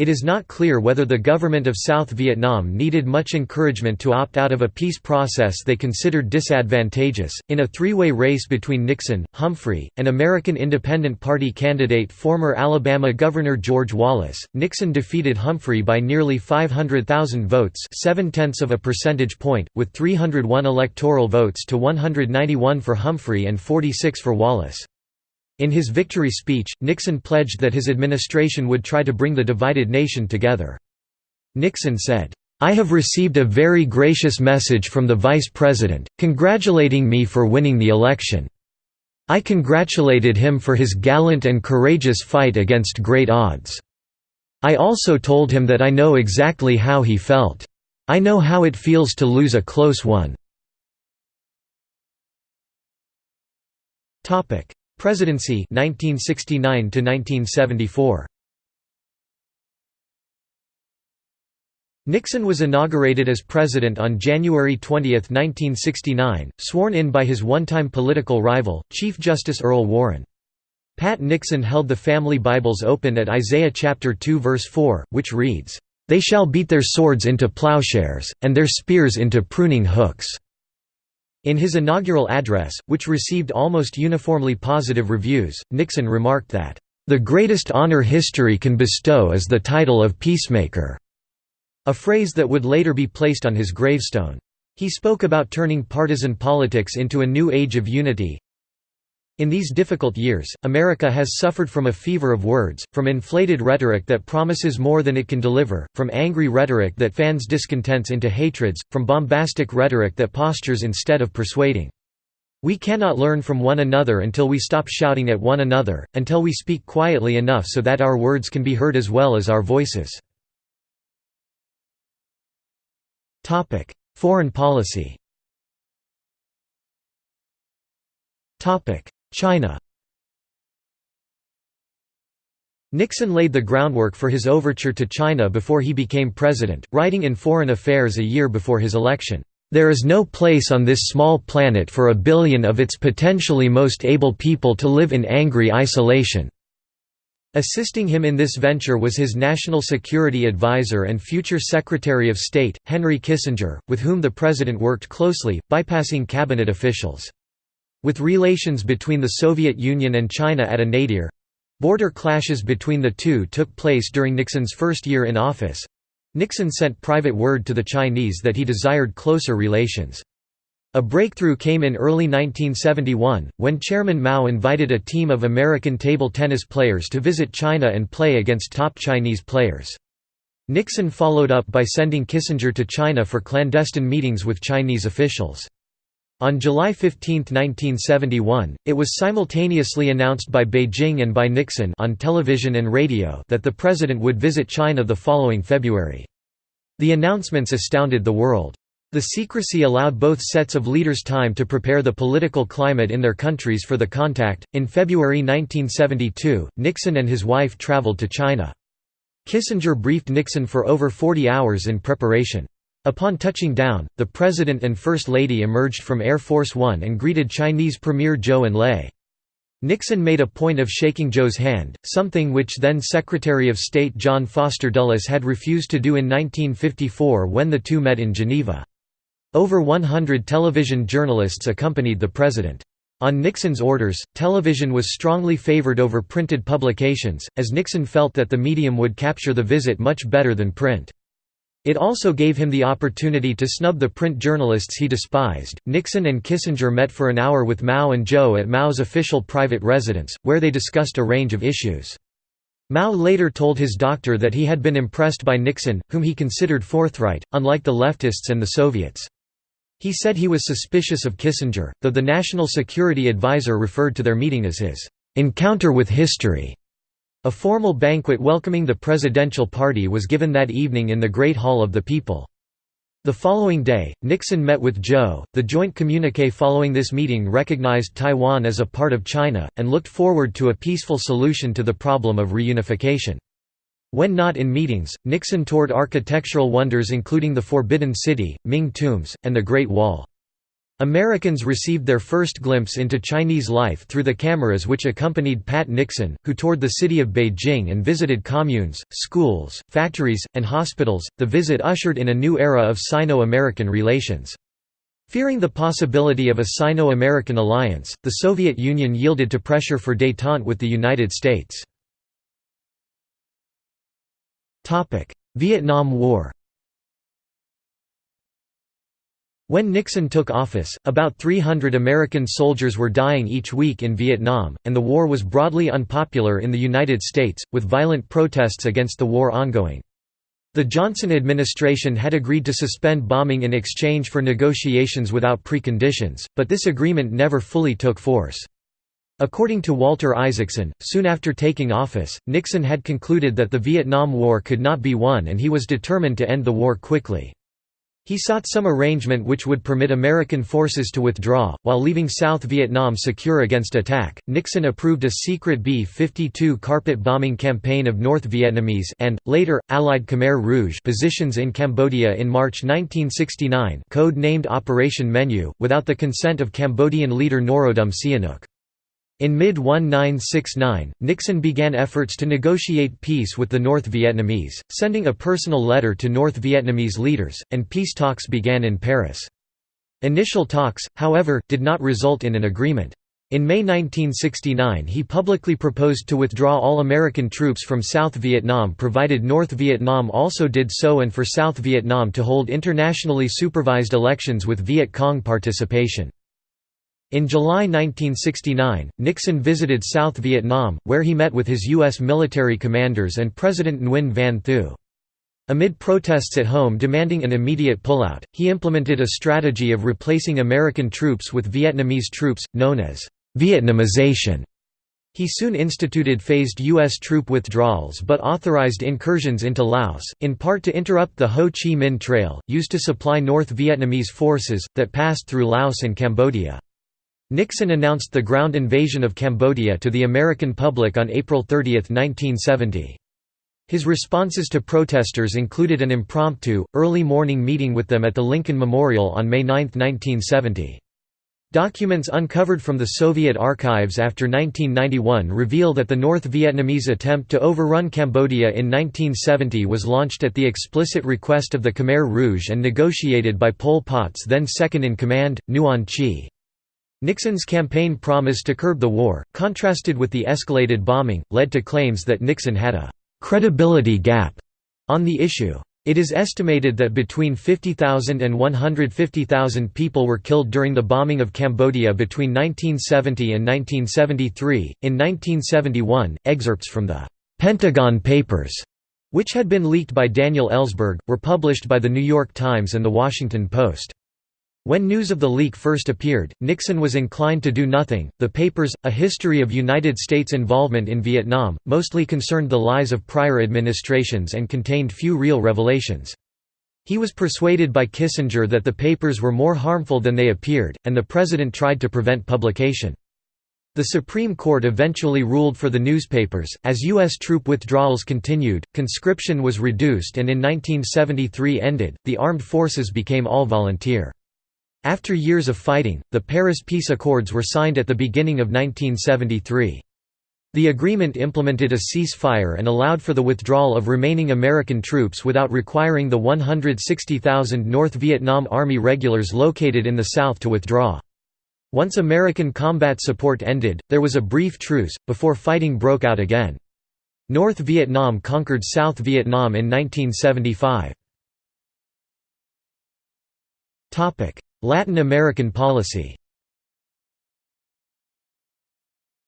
[SPEAKER 1] It is not clear whether the government of South Vietnam needed much encouragement to opt out of a peace process they considered disadvantageous. In a three way race between Nixon, Humphrey, and American Independent Party candidate former Alabama Governor George Wallace, Nixon defeated Humphrey by nearly 500,000 votes, seven tenths of a percentage point, with 301 electoral votes to 191 for Humphrey and 46 for Wallace. In his victory speech, Nixon pledged that his administration would try to bring the divided nation together. Nixon said, "'I have received a very gracious message from the Vice President, congratulating me for winning the election. I congratulated him for his gallant and courageous fight against great odds. I also told him that I know exactly how he felt. I know how it feels to lose a close one. Presidency 1969 to 1974 Nixon was inaugurated as president on January 20, 1969, sworn in by his one-time political rival, Chief Justice Earl Warren. Pat Nixon held the family Bibles open at Isaiah chapter 2 verse 4, which reads, "They shall beat their swords into plowshares, and their spears into pruning hooks." In his inaugural address, which received almost uniformly positive reviews, Nixon remarked that, "The greatest honor history can bestow is the title of peacemaker." a phrase that would later be placed on his gravestone. He spoke about turning partisan politics into a new age of unity. In these difficult years, America has suffered from a fever of words, from inflated rhetoric that promises more than it can deliver, from angry rhetoric that fans discontents into hatreds, from bombastic rhetoric that postures instead of persuading. We cannot learn from one another until we stop shouting at one another, until we speak quietly enough so that our words can be heard as well as our voices. Foreign policy. China. Nixon laid the groundwork for his overture to China before he became president, writing in Foreign Affairs a year before his election, "...there is no place on this small planet for a billion of its potentially most able people to live in angry isolation." Assisting him in this venture was his national security advisor and future Secretary of State, Henry Kissinger, with whom the president worked closely, bypassing cabinet officials. With relations between the Soviet Union and China at a nadir—border clashes between the two took place during Nixon's first year in office—Nixon sent private word to the Chinese that he desired closer relations. A breakthrough came in early 1971, when Chairman Mao invited a team of American table tennis players to visit China and play against top Chinese players. Nixon followed up by sending Kissinger to China for clandestine meetings with Chinese officials. On July 15, 1971, it was simultaneously announced by Beijing and by Nixon on television and radio that the president would visit China the following February. The announcements astounded the world. The secrecy allowed both sets of leaders time to prepare the political climate in their countries for the contact. In February 1972, Nixon and his wife traveled to China. Kissinger briefed Nixon for over 40 hours in preparation. Upon touching down, the President and First Lady emerged from Air Force One and greeted Chinese Premier Zhou Enlai. Nixon made a point of shaking Zhou's hand, something which then Secretary of State John Foster Dulles had refused to do in 1954 when the two met in Geneva. Over 100 television journalists accompanied the president. On Nixon's orders, television was strongly favored over printed publications, as Nixon felt that the medium would capture the visit much better than print. It also gave him the opportunity to snub the print journalists he despised. Nixon and Kissinger met for an hour with Mao and Zhou at Mao's official private residence, where they discussed a range of issues. Mao later told his doctor that he had been impressed by Nixon, whom he considered forthright, unlike the leftists and the Soviets. He said he was suspicious of Kissinger, though the National Security Advisor referred to their meeting as his encounter with history. A formal banquet welcoming the presidential party was given that evening in the Great Hall of the People. The following day, Nixon met with Zhou. The joint communique following this meeting recognized Taiwan as a part of China, and looked forward to a peaceful solution to the problem of reunification. When not in meetings, Nixon toured architectural wonders including the Forbidden City, Ming tombs, and the Great Wall. Americans received their first glimpse into Chinese life through the cameras which accompanied Pat Nixon, who toured the city of Beijing and visited communes, schools, factories, and hospitals. The visit ushered in a new era of Sino American relations. Fearing the possibility of a Sino American alliance, the Soviet Union yielded to pressure for détente with the United States. Vietnam War When Nixon took office, about 300 American soldiers were dying each week in Vietnam, and the war was broadly unpopular in the United States, with violent protests against the war ongoing. The Johnson administration had agreed to suspend bombing in exchange for negotiations without preconditions, but this agreement never fully took force. According to Walter Isaacson, soon after taking office, Nixon had concluded that the Vietnam War could not be won and he was determined to end the war quickly. He sought some arrangement which would permit American forces to withdraw, while leaving South Vietnam secure against attack. Nixon approved a secret B 52 carpet bombing campaign of North Vietnamese and, later, Allied Khmer Rouge positions in Cambodia in March 1969, code named Operation Menu, without the consent of Cambodian leader Norodom Sihanouk. In mid-1969, Nixon began efforts to negotiate peace with the North Vietnamese, sending a personal letter to North Vietnamese leaders, and peace talks began in Paris. Initial talks, however, did not result in an agreement. In May 1969 he publicly proposed to withdraw all American troops from South Vietnam provided North Vietnam also did so and for South Vietnam to hold internationally supervised elections with Viet Cong participation. In July 1969, Nixon visited South Vietnam, where he met with his U.S. military commanders and President Nguyen Van Thieu. Amid protests at home demanding an immediate pullout, he implemented a strategy of replacing American troops with Vietnamese troops, known as Vietnamization. He soon instituted phased U.S. troop withdrawals but authorized incursions into Laos, in part to interrupt the Ho Chi Minh Trail, used to supply North Vietnamese forces, that passed through Laos and Cambodia. Nixon announced the ground invasion of Cambodia to the American public on April 30, 1970. His responses to protesters included an impromptu, early morning meeting with them at the Lincoln Memorial on May 9, 1970. Documents uncovered from the Soviet archives after 1991 reveal that the North Vietnamese attempt to overrun Cambodia in 1970 was launched at the explicit request of the Khmer Rouge and negotiated by Pol Pot's then second-in-command, Nuon Chea. Nixon's campaign promise to curb the war, contrasted with the escalated bombing, led to claims that Nixon had a «credibility gap» on the issue. It is estimated that between 50,000 and 150,000 people were killed during the bombing of Cambodia between 1970 and 1973. In 1971, excerpts from the Pentagon Papers, which had been leaked by Daniel Ellsberg, were published by The New York Times and The Washington Post. When news of the leak first appeared, Nixon was inclined to do nothing. The papers, A History of United States Involvement in Vietnam, mostly concerned the lies of prior administrations and contained few real revelations. He was persuaded by Kissinger that the papers were more harmful than they appeared, and the president tried to prevent publication. The Supreme Court eventually ruled for the newspapers. As U.S. troop withdrawals continued, conscription was reduced and in 1973 ended, the armed forces became all volunteer. After years of fighting, the Paris Peace Accords were signed at the beginning of 1973. The agreement implemented a ceasefire and allowed for the withdrawal of remaining American troops without requiring the 160,000 North Vietnam Army regulars located in the south to withdraw. Once American combat support ended, there was a brief truce, before fighting broke out again. North Vietnam conquered South Vietnam in 1975. Latin American policy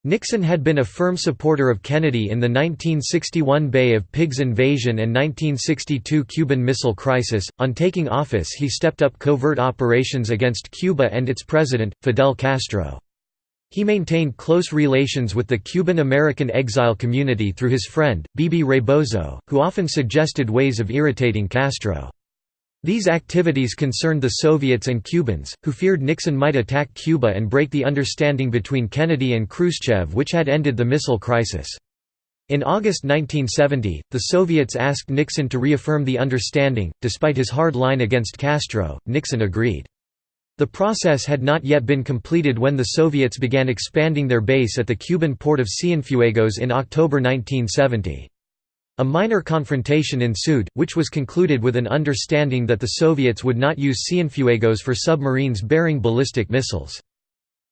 [SPEAKER 1] Nixon had been a firm supporter of Kennedy in the 1961 Bay of Pigs invasion and 1962 Cuban Missile Crisis. On taking office, he stepped up covert operations against Cuba and its president, Fidel Castro. He maintained close relations with the Cuban American exile community through his friend, Bebe Rebozo, who often suggested ways of irritating Castro. These activities concerned the Soviets and Cubans, who feared Nixon might attack Cuba and break the understanding between Kennedy and Khrushchev which had ended the missile crisis. In August 1970, the Soviets asked Nixon to reaffirm the understanding. Despite his hard line against Castro, Nixon agreed. The process had not yet been completed when the Soviets began expanding their base at the Cuban port of Cienfuegos in October 1970. A minor confrontation ensued, which was concluded with an understanding that the Soviets would not use Cienfuegos for submarines bearing ballistic missiles.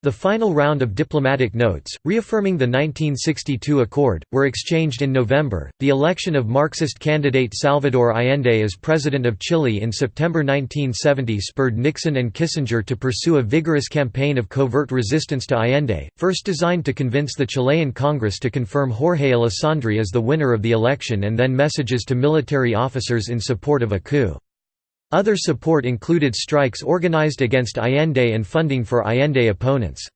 [SPEAKER 1] The final round of diplomatic notes, reaffirming the 1962 accord, were exchanged in November. The election of Marxist candidate Salvador Allende as president of Chile in September 1970 spurred Nixon and Kissinger to pursue a vigorous campaign of covert resistance to Allende, first designed to convince the Chilean Congress to confirm Jorge Alessandri as the winner of the election and then messages to military officers in support of a coup. Other support included strikes organized against Allende and funding for Allende opponents.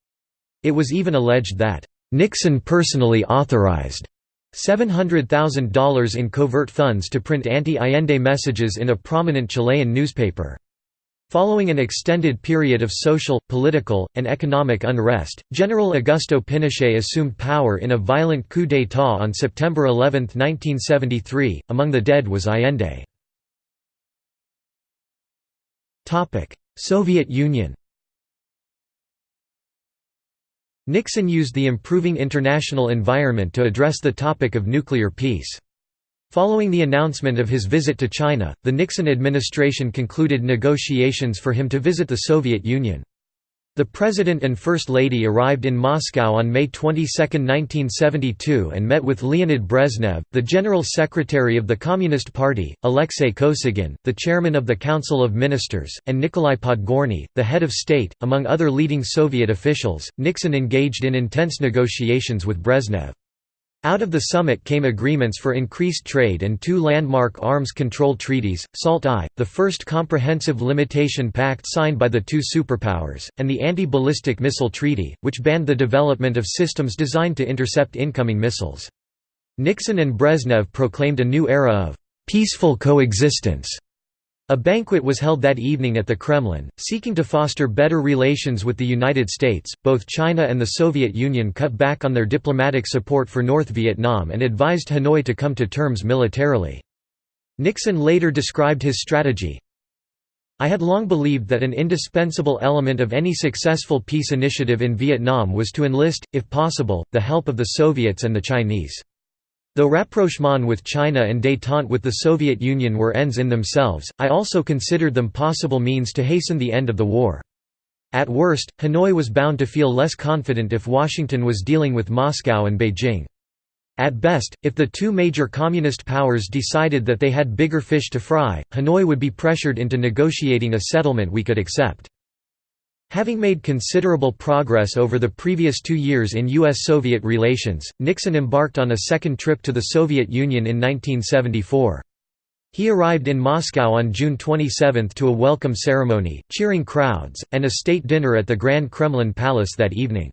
[SPEAKER 1] It was even alleged that Nixon personally authorized $700,000 in covert funds to print anti-Allende messages in a prominent Chilean newspaper. Following an extended period of social, political, and economic unrest, General Augusto Pinochet assumed power in a violent coup d'état on September 11, 1973. Among the dead was Allende. Soviet Union Nixon used the improving international environment to address the topic of nuclear peace. Following the announcement of his visit to China, the Nixon administration concluded negotiations for him to visit the Soviet Union. The President and First Lady arrived in Moscow on May 22, 1972 and met with Leonid Brezhnev, the General Secretary of the Communist Party, Alexei Kosygin, the Chairman of the Council of Ministers, and Nikolai Podgorny, the head of state. Among other leading Soviet officials, Nixon engaged in intense negotiations with Brezhnev. Out of the summit came agreements for increased trade and two landmark arms control treaties, SALT-I, the first comprehensive limitation pact signed by the two superpowers, and the Anti-Ballistic Missile Treaty, which banned the development of systems designed to intercept incoming missiles. Nixon and Brezhnev proclaimed a new era of «peaceful coexistence» A banquet was held that evening at the Kremlin, seeking to foster better relations with the United States. Both China and the Soviet Union cut back on their diplomatic support for North Vietnam and advised Hanoi to come to terms militarily. Nixon later described his strategy I had long believed that an indispensable element of any successful peace initiative in Vietnam was to enlist, if possible, the help of the Soviets and the Chinese. Though rapprochement with China and détente with the Soviet Union were ends in themselves, I also considered them possible means to hasten the end of the war. At worst, Hanoi was bound to feel less confident if Washington was dealing with Moscow and Beijing. At best, if the two major communist powers decided that they had bigger fish to fry, Hanoi would be pressured into negotiating a settlement we could accept. Having made considerable progress over the previous two years in U.S.-Soviet relations, Nixon embarked on a second trip to the Soviet Union in 1974. He arrived in Moscow on June 27 to a welcome ceremony, cheering crowds, and a state dinner at the Grand Kremlin Palace that evening.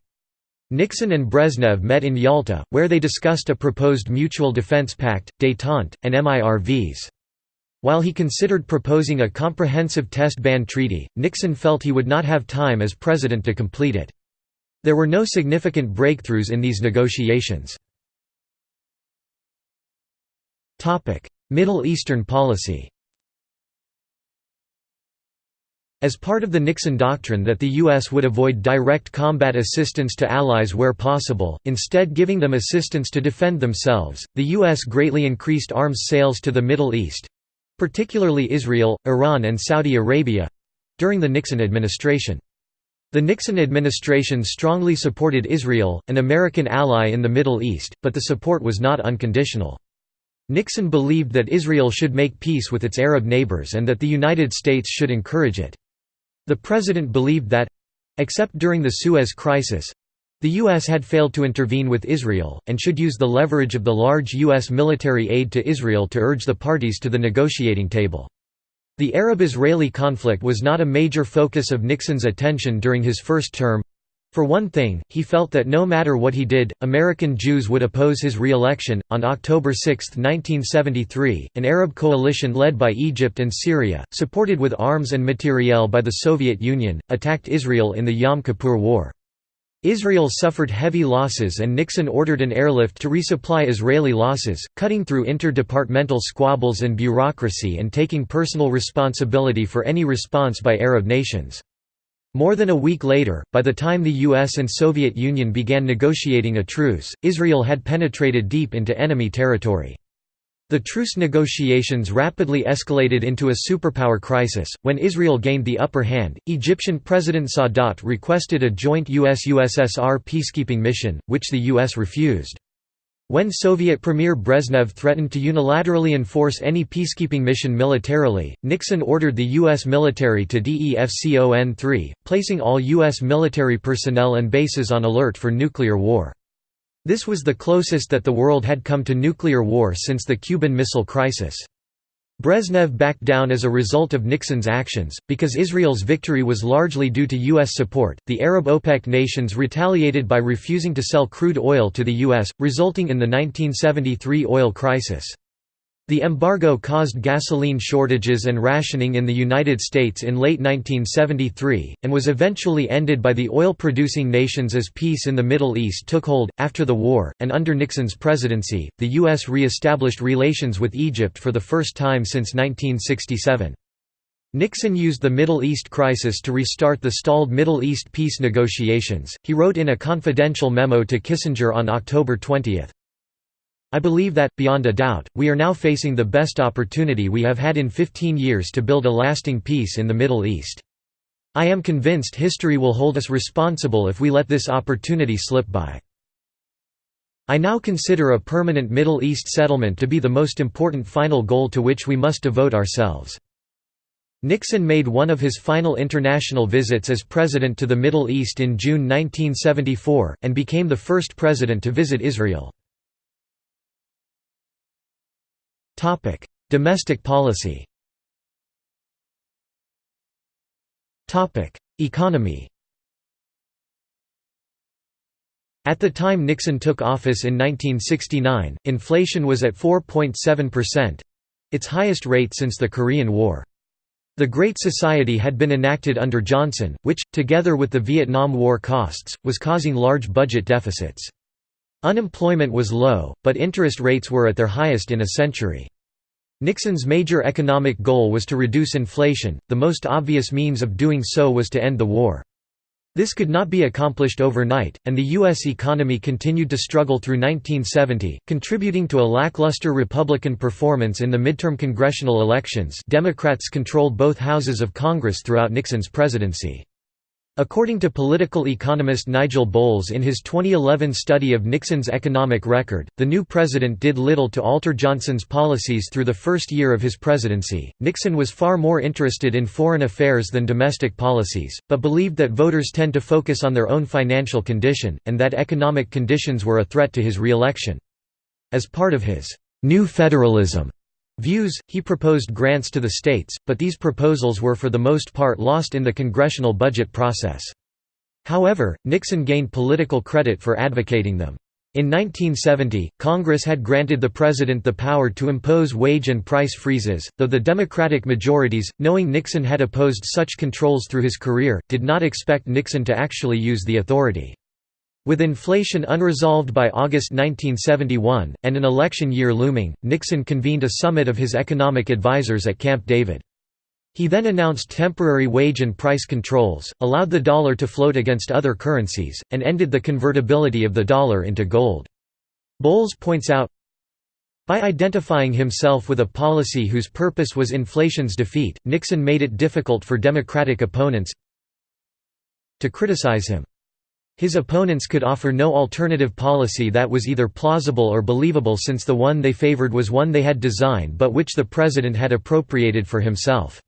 [SPEAKER 1] Nixon and Brezhnev met in Yalta, where they discussed a proposed mutual defense pact, détente, and MIRVs. While he considered proposing a comprehensive test ban treaty, Nixon felt he would not have time as president to complete it. There were no significant breakthroughs in these negotiations. Middle Eastern policy As part of the Nixon doctrine that the U.S. would avoid direct combat assistance to allies where possible, instead giving them assistance to defend themselves, the U.S. greatly increased arms sales to the Middle East, particularly Israel, Iran and Saudi Arabia—during the Nixon administration. The Nixon administration strongly supported Israel, an American ally in the Middle East, but the support was not unconditional. Nixon believed that Israel should make peace with its Arab neighbors and that the United States should encourage it. The president believed that—except during the Suez Crisis, the U.S. had failed to intervene with Israel, and should use the leverage of the large U.S. military aid to Israel to urge the parties to the negotiating table. The Arab-Israeli conflict was not a major focus of Nixon's attention during his first term. For one thing, he felt that no matter what he did, American Jews would oppose his re-election. On October 6, 1973, an Arab coalition led by Egypt and Syria, supported with arms and materiel by the Soviet Union, attacked Israel in the Yom Kippur War. Israel suffered heavy losses and Nixon ordered an airlift to resupply Israeli losses, cutting through interdepartmental squabbles and bureaucracy and taking personal responsibility for any response by Arab nations. More than a week later, by the time the US and Soviet Union began negotiating a truce, Israel had penetrated deep into enemy territory. The truce negotiations rapidly escalated into a superpower crisis. When Israel gained the upper hand, Egyptian President Sadat requested a joint US USSR peacekeeping mission, which the US refused. When Soviet Premier Brezhnev threatened to unilaterally enforce any peacekeeping mission militarily, Nixon ordered the U.S. military to DEFCON-3, placing all U.S. military personnel and bases on alert for nuclear war. This was the closest that the world had come to nuclear war since the Cuban Missile Crisis. Brezhnev backed down as a result of Nixon's actions, because Israel's victory was largely due to U.S. support. The Arab OPEC nations retaliated by refusing to sell crude oil to the U.S., resulting in the 1973 oil crisis. The embargo caused gasoline shortages and rationing in the United States in late 1973, and was eventually ended by the oil-producing nations as peace in the Middle East took hold. After the war, and under Nixon's presidency, the U.S. re-established relations with Egypt for the first time since 1967. Nixon used the Middle East crisis to restart the stalled Middle East peace negotiations. He wrote in a confidential memo to Kissinger on October 20, I believe that, beyond a doubt, we are now facing the best opportunity we have had in 15 years to build a lasting peace in the Middle East. I am convinced history will hold us responsible if we let this opportunity slip by. I now consider a permanent Middle East settlement to be the most important final goal to which we must devote ourselves. Nixon made one of his final international visits as president to the Middle East in June 1974, and became the first president to visit Israel. Domestic policy Topic: Economy At the time Nixon took office in 1969, inflation was at 4.7%—its highest rate since the Korean War. The Great Society had been enacted under Johnson, which, together with the Vietnam War costs, was causing large budget deficits. Unemployment was low, but interest rates were at their highest in a century. Nixon's major economic goal was to reduce inflation, the most obvious means of doing so was to end the war. This could not be accomplished overnight, and the U.S. economy continued to struggle through 1970, contributing to a lackluster Republican performance in the midterm congressional elections Democrats controlled both houses of Congress throughout Nixon's presidency. According to political economist Nigel Bowles in his 2011 study of Nixon's economic record, the new president did little to alter Johnson's policies through the first year of his presidency. Nixon was far more interested in foreign affairs than domestic policies, but believed that voters tend to focus on their own financial condition, and that economic conditions were a threat to his re-election. As part of his new federalism views, he proposed grants to the states, but these proposals were for the most part lost in the congressional budget process. However, Nixon gained political credit for advocating them. In 1970, Congress had granted the President the power to impose wage and price freezes, though the Democratic majorities, knowing Nixon had opposed such controls through his career, did not expect Nixon to actually use the authority. With inflation unresolved by August 1971, and an election year looming, Nixon convened a summit of his economic advisers at Camp David. He then announced temporary wage and price controls, allowed the dollar to float against other currencies, and ended the convertibility of the dollar into gold. Bowles points out, by identifying himself with a policy whose purpose was inflation's defeat, Nixon made it difficult for Democratic opponents to criticize him. His opponents could offer no alternative policy that was either plausible or believable since the one they favored was one they had designed but which the president had appropriated for himself.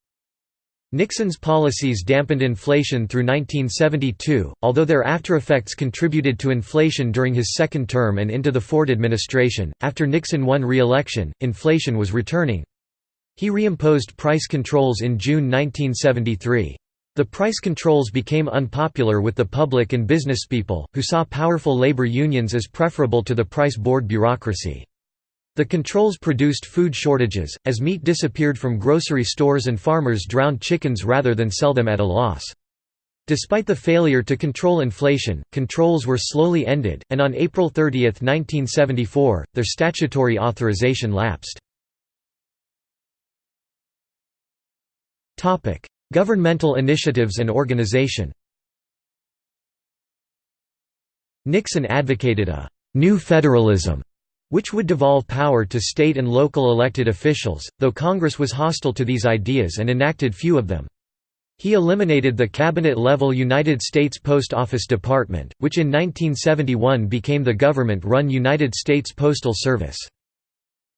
[SPEAKER 1] Nixon's policies dampened inflation through 1972, although their aftereffects contributed to inflation during his second term and into the Ford administration. After Nixon won re election, inflation was returning. He reimposed price controls in June 1973. The price controls became unpopular with the public and businesspeople, who saw powerful labor unions as preferable to the price board bureaucracy. The controls produced food shortages, as meat disappeared from grocery stores and farmers drowned chickens rather than sell them at a loss. Despite the failure to control inflation, controls were slowly ended, and on April 30, 1974, their statutory authorization lapsed. Governmental initiatives and organization Nixon advocated a «new federalism» which would devolve power to state and local elected officials, though Congress was hostile to these ideas and enacted few of them. He eliminated the cabinet-level United States Post Office Department, which in 1971 became the government-run United States Postal Service.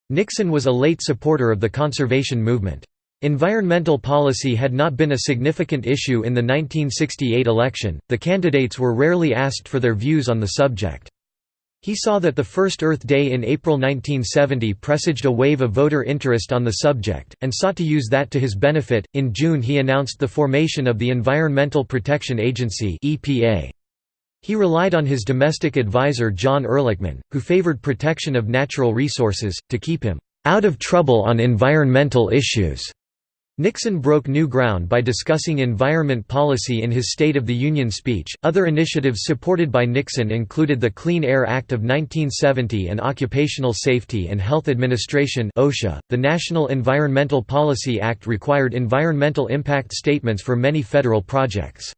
[SPEAKER 1] Nixon was a late supporter of the conservation movement. Environmental policy had not been a significant issue in the 1968 election, the candidates were rarely asked for their views on the subject. He saw that the first Earth Day in April 1970 presaged a wave of voter interest on the subject, and sought to use that to his benefit. In June, he announced the formation of the Environmental Protection Agency. He relied on his domestic advisor John Ehrlichman, who favored protection of natural resources, to keep him out of trouble on environmental issues. Nixon broke new ground by discussing environment policy in his State of the Union speech. Other initiatives supported by Nixon included the Clean Air Act of 1970 and Occupational Safety and Health Administration (OSHA). The National Environmental Policy Act required environmental impact statements for many federal projects.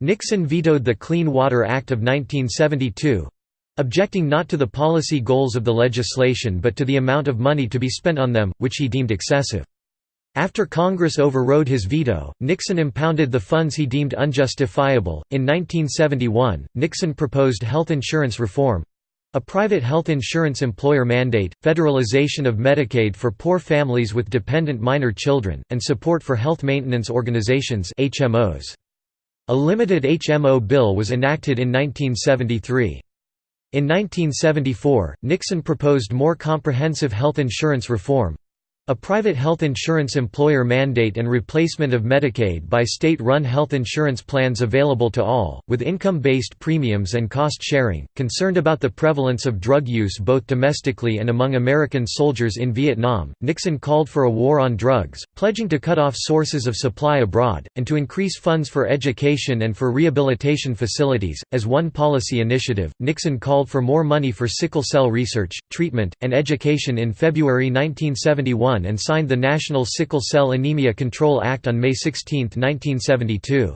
[SPEAKER 1] Nixon vetoed the Clean Water Act of 1972, objecting not to the policy goals of the legislation but to the amount of money to be spent on them, which he deemed excessive. After Congress overrode his veto, Nixon impounded the funds he deemed unjustifiable. In 1971, Nixon proposed health insurance reform a private health insurance employer mandate, federalization of Medicaid for poor families with dependent minor children, and support for health maintenance organizations HMOs. A limited HMO bill was enacted in 1973. In 1974, Nixon proposed more comprehensive health insurance reform, a private health insurance employer mandate and replacement of Medicaid by state-run health insurance plans available to all, with income-based premiums and cost-sharing. Concerned about the prevalence of drug use both domestically and among American soldiers in Vietnam, Nixon called for a war on drugs, pledging to cut off sources of supply abroad, and to increase funds for education and for rehabilitation facilities. As one policy initiative, Nixon called for more money for sickle cell research, treatment, and education in February 1971 and signed the National Sickle Cell Anemia Control Act on May 16, 1972.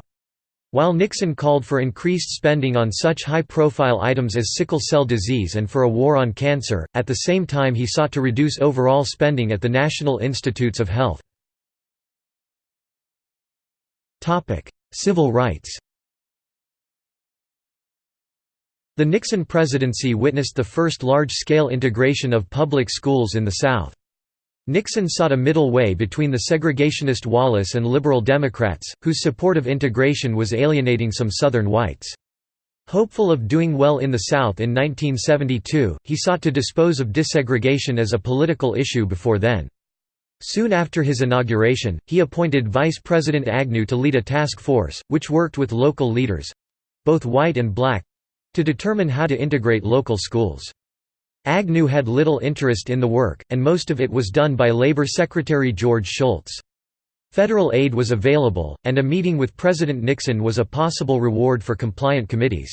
[SPEAKER 1] While Nixon called for increased spending on such high-profile items as sickle cell disease and for a war on cancer, at the same time he sought to reduce overall spending at the National Institutes of Health. Civil rights The Nixon presidency witnessed the first large-scale integration of public schools in the South. Nixon sought a middle way between the segregationist Wallace and liberal Democrats, whose support of integration was alienating some Southern whites. Hopeful of doing well in the South in 1972, he sought to dispose of desegregation as a political issue before then. Soon after his inauguration, he appointed Vice President Agnew to lead a task force, which worked with local leaders—both white and black—to determine how to integrate local schools. Agnew had little interest in the work, and most of it was done by Labor Secretary George Shultz. Federal aid was available, and a meeting with President Nixon was a possible reward for compliant committees.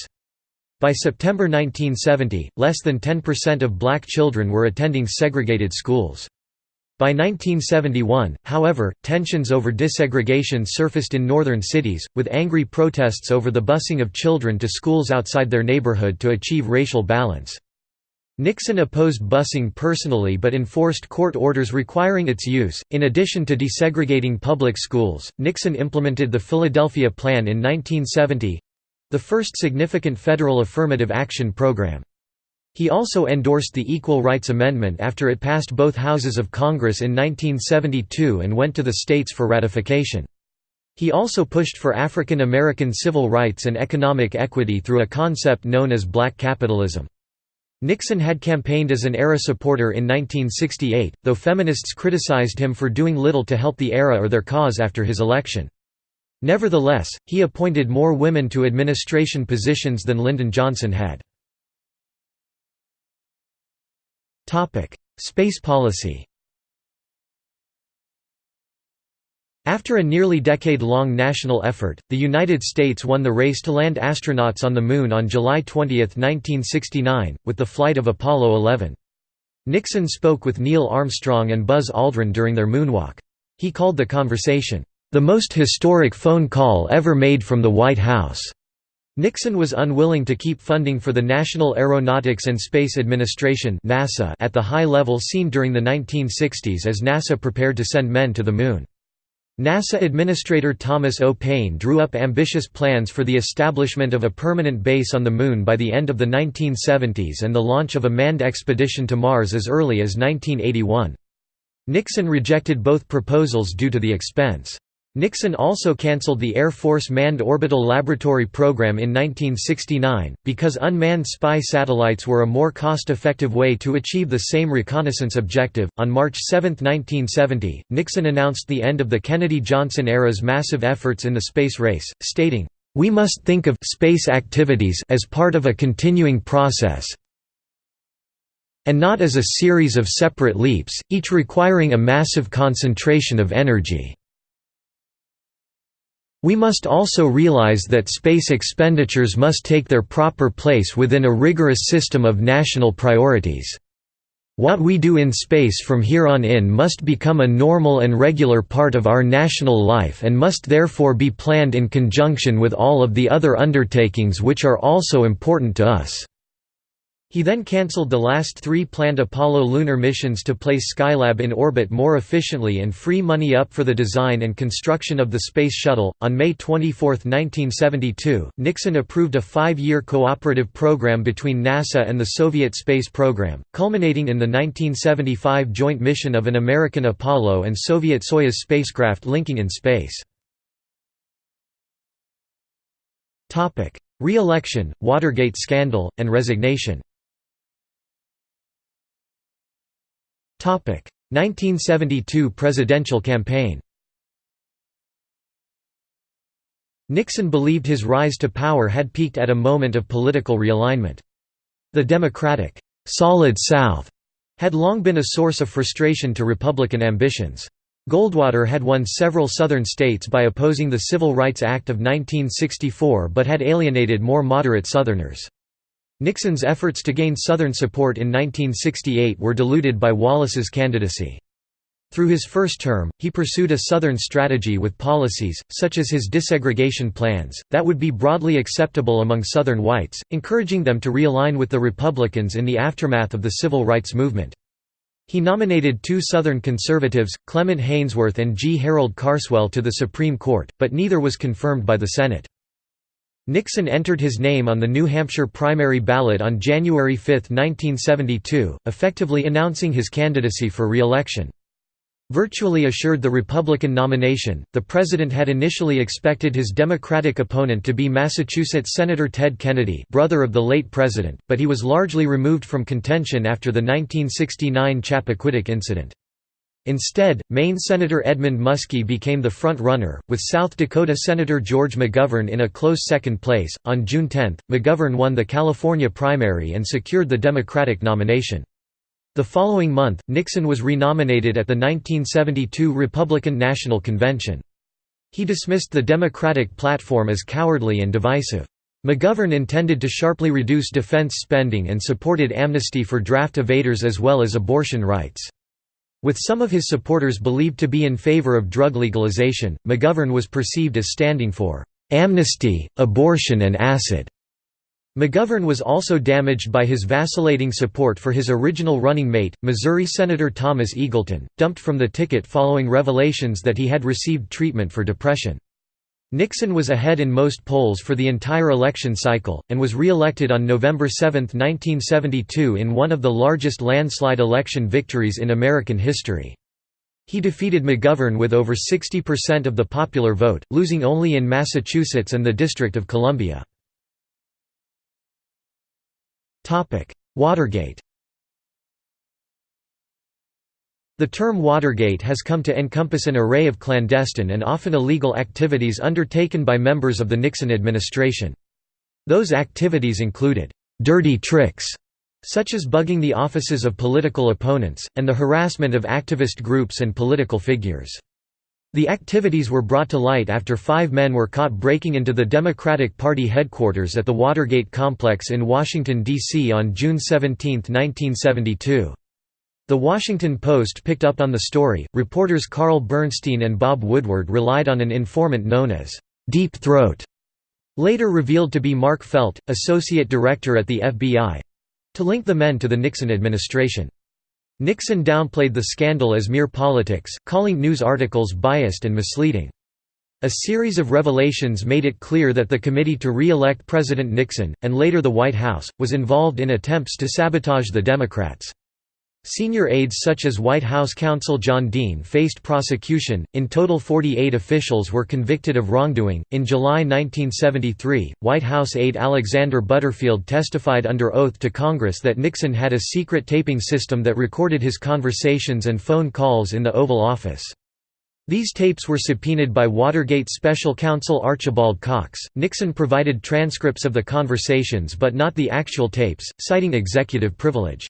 [SPEAKER 1] By September 1970, less than 10% of black children were attending segregated schools. By 1971, however, tensions over desegregation surfaced in northern cities, with angry protests over the busing of children to schools outside their neighborhood to achieve racial balance. Nixon opposed busing personally but enforced court orders requiring its use. In addition to desegregating public schools, Nixon implemented the Philadelphia Plan in 1970 the first significant federal affirmative action program. He also endorsed the Equal Rights Amendment after it passed both houses of Congress in 1972 and went to the states for ratification. He also pushed for African American civil rights and economic equity through a concept known as black capitalism. Nixon had campaigned as an ERA supporter in 1968, though feminists criticized him for doing little to help the ERA or their cause after his election. Nevertheless, he appointed more women to administration positions than Lyndon Johnson had. Space policy After a nearly decade-long national effort, the United States won the race to land astronauts on the Moon on July 20, 1969, with the flight of Apollo 11. Nixon spoke with Neil Armstrong and Buzz Aldrin during their moonwalk. He called the conversation, "...the most historic phone call ever made from the White House." Nixon was unwilling to keep funding for the National Aeronautics and Space Administration NASA at the high level seen during the 1960s as NASA prepared to send men to the Moon. NASA Administrator Thomas O. Paine drew up ambitious plans for the establishment of a permanent base on the Moon by the end of the 1970s and the launch of a manned expedition to Mars as early as 1981. Nixon rejected both proposals due to the expense. Nixon also cancelled the Air Force Manned Orbital Laboratory Program in 1969, because unmanned spy satellites were a more cost-effective way to achieve the same reconnaissance objective. On March 7, 1970, Nixon announced the end of the Kennedy-Johnson era's massive efforts in the space race, stating, "We must think of space activities as part of a continuing process, and not as a series of separate leaps, each requiring a massive concentration of energy." We must also realize that space expenditures must take their proper place within a rigorous system of national priorities. What we do in space from here on in must become a normal and regular part of our national life and must therefore be planned in conjunction with all of the other undertakings which are also important to us. He then cancelled the last three planned Apollo lunar missions to place Skylab in orbit more efficiently and free money up for the design and construction of the Space Shuttle. On May 24, 1972, Nixon approved a five year cooperative program between NASA and the Soviet space program, culminating in the 1975 joint mission of an American Apollo and Soviet Soyuz spacecraft linking in space. Re election, Watergate scandal, and resignation 1972 presidential campaign Nixon believed his rise to power had peaked at a moment of political realignment. The Democratic, "'Solid South' had long been a source of frustration to Republican ambitions. Goldwater had won several Southern states by opposing the Civil Rights Act of 1964 but had alienated more moderate Southerners. Nixon's efforts to gain Southern support in 1968 were diluted by Wallace's candidacy. Through his first term, he pursued a Southern strategy with policies, such as his desegregation plans, that would be broadly acceptable among Southern whites, encouraging them to realign with the Republicans in the aftermath of the Civil Rights Movement. He nominated two Southern conservatives, Clement Haynsworth and G. Harold Carswell to the Supreme Court, but neither was confirmed by the Senate. Nixon entered his name on the New Hampshire primary ballot on January 5, 1972, effectively announcing his candidacy for re-election. Virtually assured the Republican nomination, the president had initially expected his Democratic opponent to be Massachusetts Senator Ted Kennedy brother of the late president, but he was largely removed from contention after the 1969 Chappaquiddick incident. Instead, Maine Senator Edmund Muskie became the front-runner, with South Dakota Senator George McGovern in a close second place. On June 10, McGovern won the California primary and secured the Democratic nomination. The following month, Nixon was renominated at the 1972 Republican National Convention. He dismissed the Democratic platform as cowardly and divisive. McGovern intended to sharply reduce defense spending and supported amnesty for draft evaders as well as abortion rights. With some of his supporters believed to be in favor of drug legalization, McGovern was perceived as standing for amnesty, abortion and acid. McGovern was also damaged by his vacillating support for his original running mate, Missouri Senator Thomas Eagleton, dumped from the ticket following revelations that he had received treatment for depression. Nixon was ahead in most polls for the entire election cycle, and was re-elected on November 7, 1972 in one of the largest landslide election victories in American history. He defeated McGovern with over 60% of the popular vote, losing only in Massachusetts and the District of Columbia. Watergate The term Watergate has come to encompass an array of clandestine and often illegal activities undertaken by members of the Nixon administration. Those activities included, "...dirty tricks", such as bugging the offices of political opponents, and the harassment of activist groups and political figures. The activities were brought to light after five men were caught breaking into the Democratic Party headquarters at the Watergate complex in Washington, D.C. on June 17, 1972. The Washington Post picked up on the story. Reporters Carl Bernstein and Bob Woodward relied on an informant known as Deep Throat, later revealed to be Mark Felt, associate director at the FBI, to link the men to the Nixon administration. Nixon downplayed the scandal as mere politics, calling news articles biased and misleading. A series of revelations made it clear that the committee to re-elect President Nixon, and later the White House, was involved in attempts to sabotage the Democrats. Senior aides such as White House counsel John Dean faced prosecution. In total, 48 officials were convicted of wrongdoing. In July 1973, White House aide Alexander Butterfield testified under oath to Congress that Nixon had a secret taping system that recorded his conversations and phone calls in the Oval Office. These tapes were subpoenaed by Watergate special counsel Archibald Cox. Nixon provided transcripts of the conversations but not the actual tapes, citing executive privilege.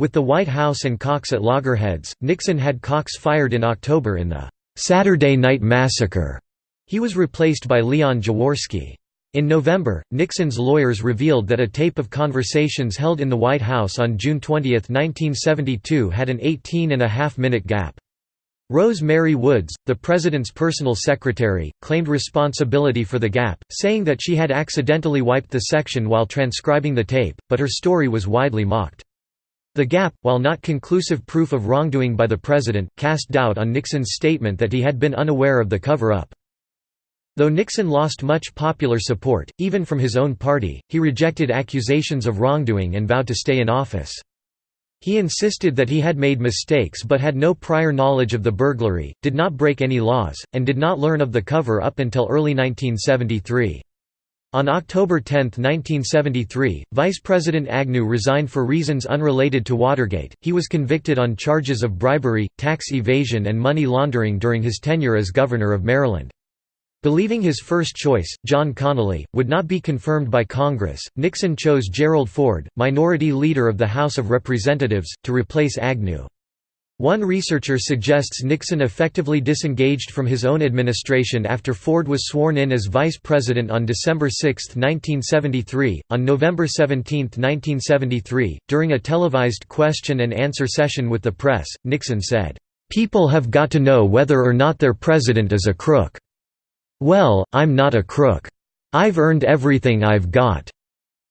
[SPEAKER 1] With the White House and Cox at loggerheads, Nixon had Cox fired in October in the Saturday Night Massacre. He was replaced by Leon Jaworski. In November, Nixon's lawyers revealed that a tape of conversations held in the White House on June 20, 1972 had an 18-and-a-half-minute gap. Rose Mary Woods, the president's personal secretary, claimed responsibility for the gap, saying that she had accidentally wiped the section while transcribing the tape, but her story was widely mocked. The gap, while not conclusive proof of wrongdoing by the president, cast doubt on Nixon's statement that he had been unaware of the cover-up. Though Nixon lost much popular support, even from his own party, he rejected accusations of wrongdoing and vowed to stay in office. He insisted that he had made mistakes but had no prior knowledge of the burglary, did not break any laws, and did not learn of the cover-up until early 1973. On October 10, 1973, Vice President Agnew resigned for reasons unrelated to Watergate. He was convicted on charges of bribery, tax evasion, and money laundering during his tenure as governor of Maryland. Believing his first choice, John Connally, would not be confirmed by Congress, Nixon chose Gerald Ford, minority leader of the House of Representatives, to replace Agnew. One researcher suggests Nixon effectively disengaged from his own administration after Ford was sworn in as vice president on December 6, 1973. On November 17, 1973, during a televised question and answer session with the press, Nixon said, People have got to know whether or not their president is a crook. Well, I'm not a crook. I've earned everything I've got.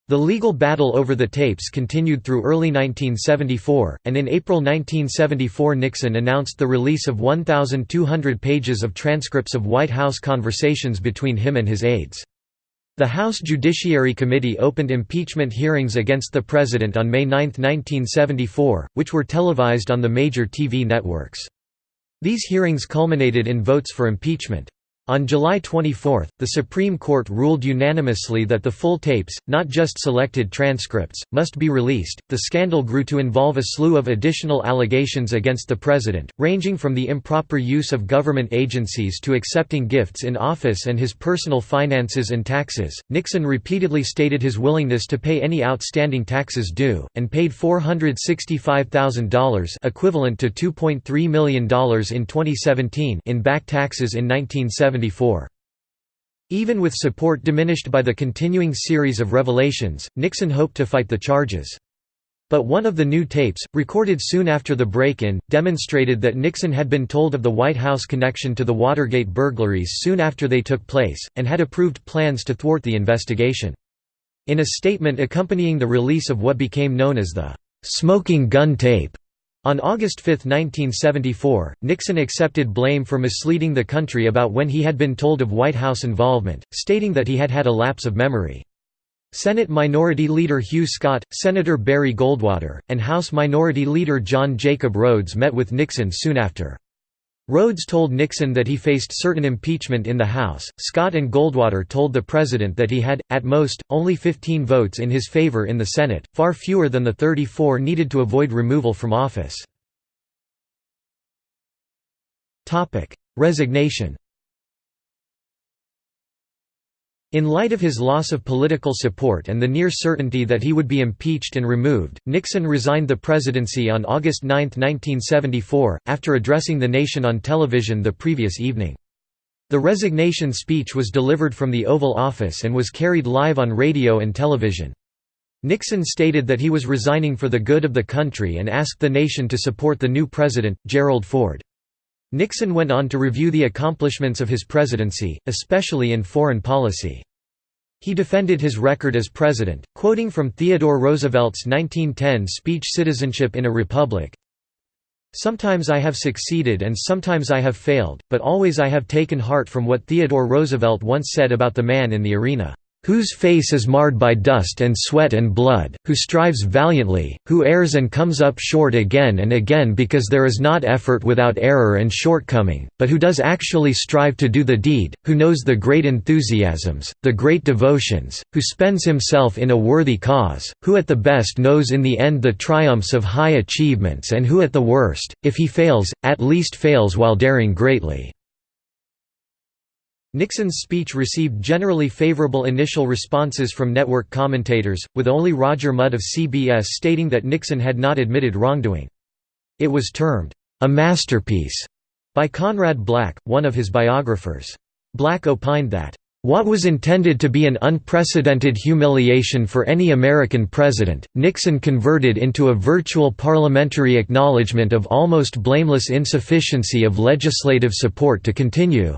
[SPEAKER 1] The legal battle over the tapes continued through early 1974, and in April 1974 Nixon announced the release of 1,200 pages of transcripts of White House conversations between him and his aides. The House Judiciary Committee opened impeachment hearings against the president on May 9, 1974, which were televised on the major TV networks. These hearings culminated in votes for impeachment. On July 24, the Supreme Court ruled unanimously that the full tapes, not just selected transcripts, must be released. The scandal grew to involve a slew of additional allegations against the president, ranging from the improper use of government agencies to accepting gifts in office and his personal finances and taxes. Nixon repeatedly stated his willingness to pay any outstanding taxes due, and paid $465,000 equivalent to $2.3 million in 2017 in back taxes in 1970 even with support diminished by the continuing series of revelations, Nixon hoped to fight the charges. But one of the new tapes, recorded soon after the break-in, demonstrated that Nixon had been told of the White House connection to the Watergate burglaries soon after they took place, and had approved plans to thwart the investigation. In a statement accompanying the release of what became known as the "'smoking gun tape' On August 5, 1974, Nixon accepted blame for misleading the country about when he had been told of White House involvement, stating that he had had a lapse of memory. Senate Minority Leader Hugh Scott, Senator Barry Goldwater, and House Minority Leader John Jacob Rhodes met with Nixon soon after. Rhodes told Nixon that he faced certain impeachment in the House. Scott and Goldwater told the president that he had, at most, only 15 votes in his favor in the Senate, far fewer than the 34 needed to avoid removal from office. Resignation In light of his loss of political support and the near certainty that he would be impeached and removed, Nixon resigned the presidency on August 9, 1974, after addressing the nation on television the previous evening. The resignation speech was delivered from the Oval Office and was carried live on radio and television. Nixon stated that he was resigning for the good of the country and asked the nation to support the new president, Gerald Ford. Nixon went on to review the accomplishments of his presidency, especially in foreign policy. He defended his record as president, quoting from Theodore Roosevelt's 1910 speech Citizenship in a Republic, Sometimes I have succeeded and sometimes I have failed, but always I have taken heart from what Theodore Roosevelt once said about the man in the arena. Whose face is marred by dust and sweat and blood, who strives valiantly, who errs and comes up short again and again because there is not effort without error and shortcoming, but who does actually strive to do the deed, who knows the great enthusiasms, the great devotions, who spends himself in a worthy cause, who at the best knows in the end the triumphs of high achievements and who at the worst, if he fails, at least fails while daring greatly. Nixon's speech received generally favorable initial responses from network commentators, with only Roger Mudd of CBS stating that Nixon had not admitted wrongdoing. It was termed, "...a masterpiece," by Conrad Black, one of his biographers. Black opined that, "...what was intended to be an unprecedented humiliation for any American president, Nixon converted into a virtual parliamentary acknowledgement of almost blameless insufficiency of legislative support to continue."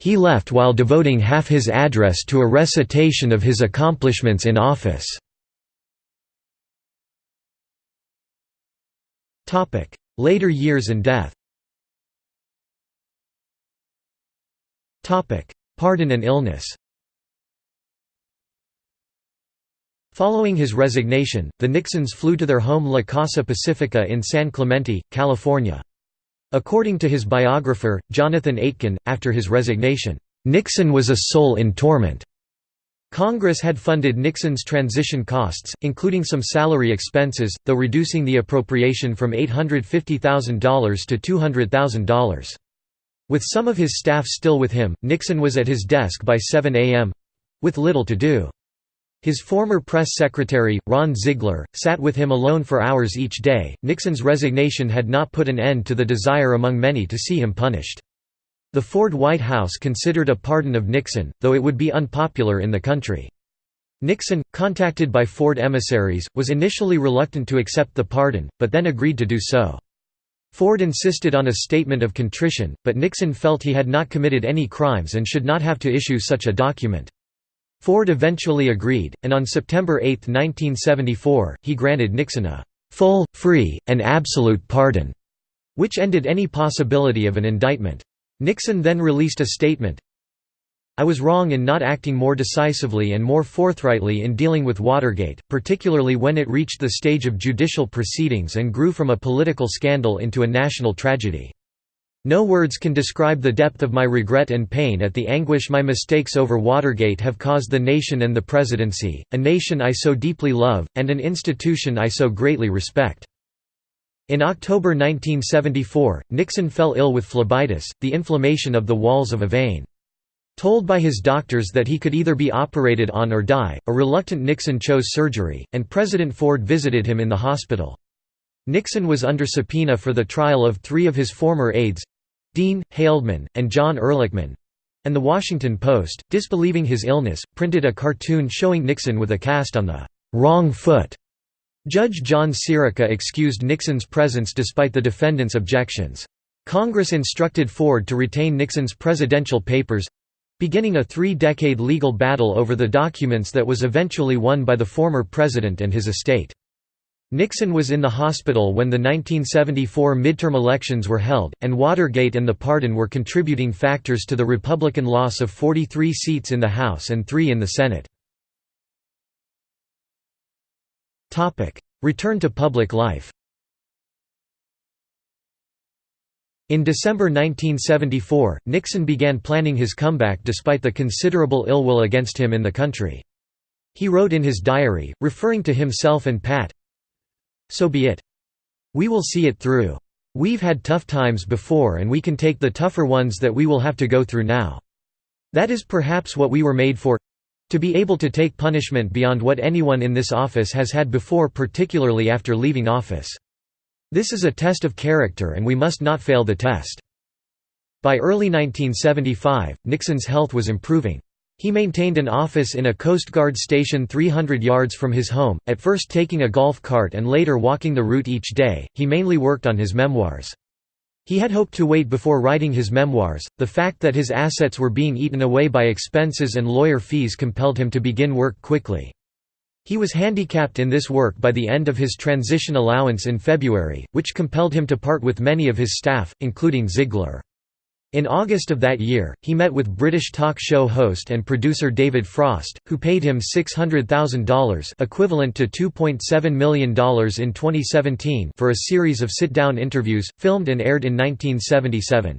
[SPEAKER 1] He left while devoting half his address to a recitation of his accomplishments in office. Later years and death Pardon and illness Following his resignation, the Nixons flew to their home La Casa Pacifica in San Clemente, California. According to his biographer, Jonathan Aitken, after his resignation, "...Nixon was a soul in torment." Congress had funded Nixon's transition costs, including some salary expenses, though reducing the appropriation from $850,000 to $200,000. With some of his staff still with him, Nixon was at his desk by 7 a.m.—with little to do. His former press secretary, Ron Ziegler, sat with him alone for hours each day. Nixon's resignation had not put an end to the desire among many to see him punished. The Ford White House considered a pardon of Nixon, though it would be unpopular in the country. Nixon, contacted by Ford emissaries, was initially reluctant to accept the pardon, but then agreed to do so. Ford insisted on a statement of contrition, but Nixon felt he had not committed any crimes and should not have to issue such a document. Ford eventually agreed, and on September 8, 1974, he granted Nixon a «full, free, and absolute pardon», which ended any possibility of an indictment. Nixon then released a statement, I was wrong in not acting more decisively and more forthrightly in dealing with Watergate, particularly when it reached the stage of judicial proceedings and grew from a political scandal into a national tragedy. No words can describe the depth of my regret and pain at the anguish my mistakes over Watergate have caused the nation and the presidency, a nation I so deeply love, and an institution I so greatly respect." In October 1974, Nixon fell ill with phlebitis, the inflammation of the walls of a vein. Told by his doctors that he could either be operated on or die, a reluctant Nixon chose surgery, and President Ford visited him in the hospital. Nixon was under subpoena for the trial of three of his former aides, Dean, Haldeman, and John Ehrlichman and The Washington Post, disbelieving his illness, printed a cartoon showing Nixon with a cast on the wrong foot. Judge John Sirica excused Nixon's presence despite the defendant's objections. Congress instructed Ford to retain Nixon's presidential papers—beginning a three-decade legal battle over the documents that was eventually won by the former president and his estate. Nixon was in the hospital when the 1974 midterm elections were held, and Watergate and the pardon were contributing factors to the Republican loss of 43 seats in the House and three in the Senate. Return to public life In December 1974, Nixon began planning his comeback despite the considerable ill will against him in the country. He wrote in his diary, referring to himself and Pat, so be it. We will see it through. We've had tough times before and we can take the tougher ones that we will have to go through now. That is perhaps what we were made for—to be able to take punishment beyond what anyone in this office has had before particularly after leaving office. This is a test of character and we must not fail the test." By early 1975, Nixon's health was improving. He maintained an office in a Coast Guard station 300 yards from his home, at first taking a golf cart and later walking the route each day. He mainly worked on his memoirs. He had hoped to wait before writing his memoirs. The fact that his assets were being eaten away by expenses and lawyer fees compelled him to begin work quickly. He was handicapped in this work by the end of his transition allowance in February, which compelled him to part with many of his staff, including Ziegler. In August of that year, he met with British talk show host and producer David Frost, who paid him $600,000 equivalent to $2.7 million in 2017 for a series of sit-down interviews, filmed and aired in 1977.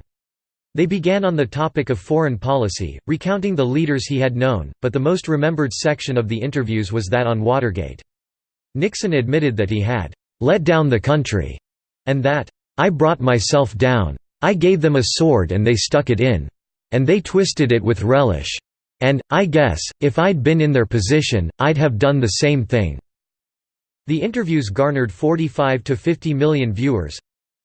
[SPEAKER 1] They began on the topic of foreign policy, recounting the leaders he had known, but the most remembered section of the interviews was that on Watergate. Nixon admitted that he had «let down the country» and that «I brought myself down. I gave them a sword and they stuck it in. And they twisted it with relish. And, I guess, if I'd been in their position, I'd have done the same thing." The interviews garnered 45 to 50 million viewers,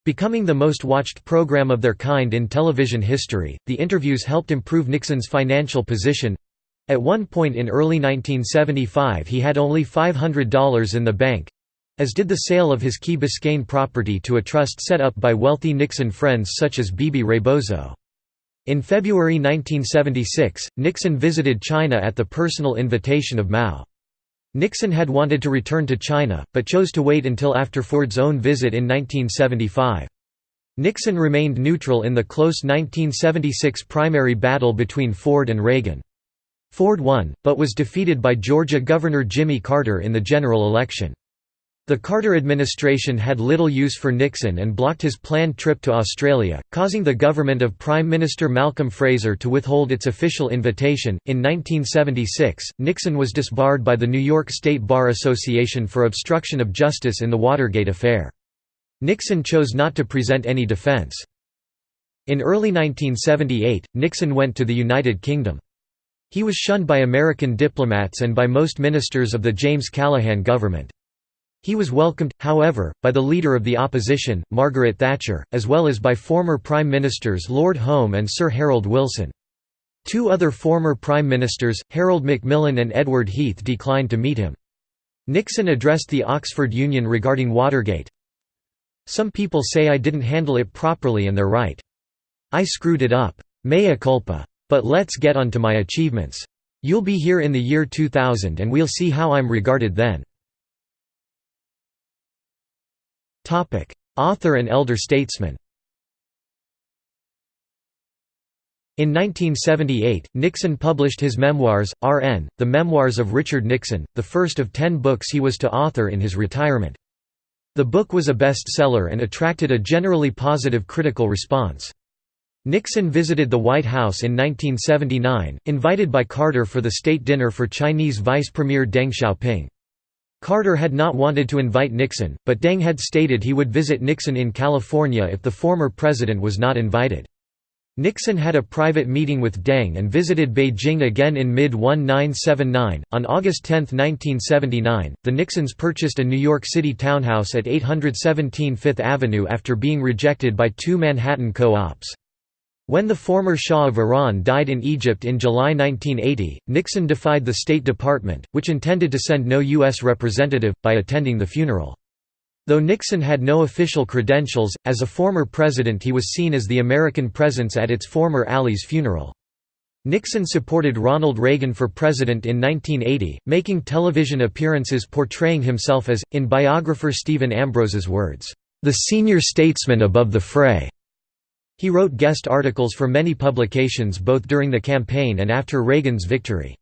[SPEAKER 1] Becoming the most watched program of their kind in television history, the interviews helped improve Nixon's financial position. At one point in early 1975 he had only $500 in the bank, as did the sale of his Key Biscayne property to a trust set up by wealthy Nixon friends such as Bebe Rebozo. In February 1976, Nixon visited China at the personal invitation of Mao. Nixon had wanted to return to China, but chose to wait until after Ford's own visit in 1975. Nixon remained neutral in the close 1976 primary battle between Ford and Reagan. Ford won, but was defeated by Georgia Governor Jimmy Carter in the general election. The Carter administration had little use for Nixon and blocked his planned trip to Australia, causing the government of Prime Minister Malcolm Fraser to withhold its official invitation. In 1976, Nixon was disbarred by the New York State Bar Association for obstruction of justice in the Watergate affair. Nixon chose not to present any defense. In early 1978, Nixon went to the United Kingdom. He was shunned by American diplomats and by most ministers of the James Callaghan government. He was welcomed, however, by the leader of the opposition, Margaret Thatcher, as well as by former Prime Ministers Lord Home and Sir Harold Wilson. Two other former Prime Ministers, Harold Macmillan and Edward Heath declined to meet him. Nixon addressed the Oxford Union regarding Watergate. Some people say I didn't handle it properly and they're right. I screwed it up. Mea culpa. But let's get on to my achievements. You'll be here in the year 2000 and we'll see how I'm regarded then. Author and elder statesman. In 1978, Nixon published his memoirs, R.N., The Memoirs of Richard Nixon, the first of ten books he was to author in his retirement. The book was a bestseller and attracted a generally positive critical response. Nixon visited the White House in 1979, invited by Carter for the state dinner for Chinese Vice Premier Deng Xiaoping. Carter had not wanted to invite Nixon, but Deng had stated he would visit Nixon in California if the former president was not invited. Nixon had a private meeting with Deng and visited Beijing again in mid 1979. On August 10, 1979, the Nixons purchased a New York City townhouse at 817 Fifth Avenue after being rejected by two Manhattan co-ops. When the former Shah of Iran died in Egypt in July 1980, Nixon defied the State Department, which intended to send no U.S. representative, by attending the funeral. Though Nixon had no official credentials, as a former president he was seen as the American presence at its former ally's funeral. Nixon supported Ronald Reagan for president in 1980, making television appearances portraying himself as, in biographer Stephen Ambrose's words, "...the senior statesman above the fray." He wrote guest articles for many publications both during the campaign and after Reagan's victory.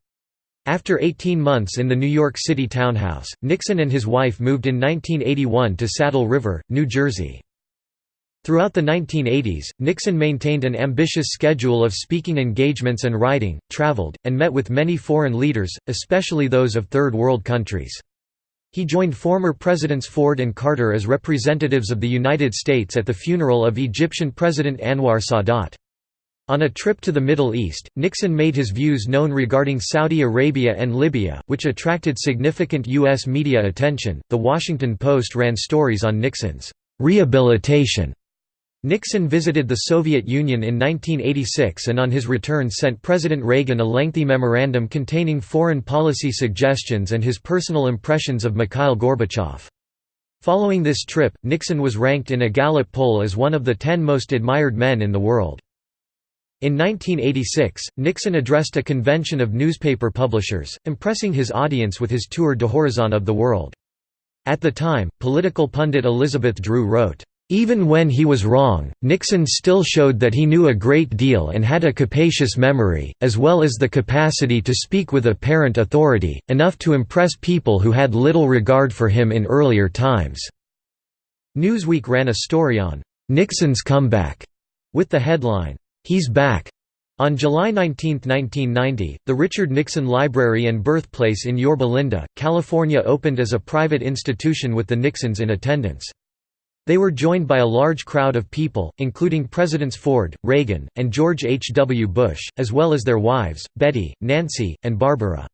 [SPEAKER 1] After 18 months in the New York City townhouse, Nixon and his wife moved in 1981 to Saddle River, New Jersey. Throughout the 1980s, Nixon maintained an ambitious schedule of speaking engagements and writing, traveled, and met with many foreign leaders, especially those of Third World countries. He joined former Presidents Ford and Carter as representatives of the United States at the funeral of Egyptian President Anwar Sadat. On a trip to the Middle East, Nixon made his views known regarding Saudi Arabia and Libya, which attracted significant U.S. media attention. The Washington Post ran stories on Nixon's rehabilitation Nixon visited the Soviet Union in 1986 and on his return sent President Reagan a lengthy memorandum containing foreign policy suggestions and his personal impressions of Mikhail Gorbachev. Following this trip, Nixon was ranked in a Gallup poll as one of the ten most admired men in the world. In 1986, Nixon addressed a convention of newspaper publishers, impressing his audience with his tour de horizon of the world. At the time, political pundit Elizabeth Drew wrote, Even when he was wrong, Nixon still showed that he knew a great deal and had a capacious memory, as well as the capacity to speak with apparent authority, enough to impress people who had little regard for him in earlier times." Newsweek ran a story on, "'Nixon's Comeback' with the headline, "'He's Back' On July 19, 1990, the Richard Nixon Library and Birthplace in Yorba Linda, California opened as a private institution with the Nixons in attendance. They were joined by a large crowd of people, including Presidents Ford, Reagan, and George H. W. Bush, as well as their wives, Betty, Nancy, and Barbara.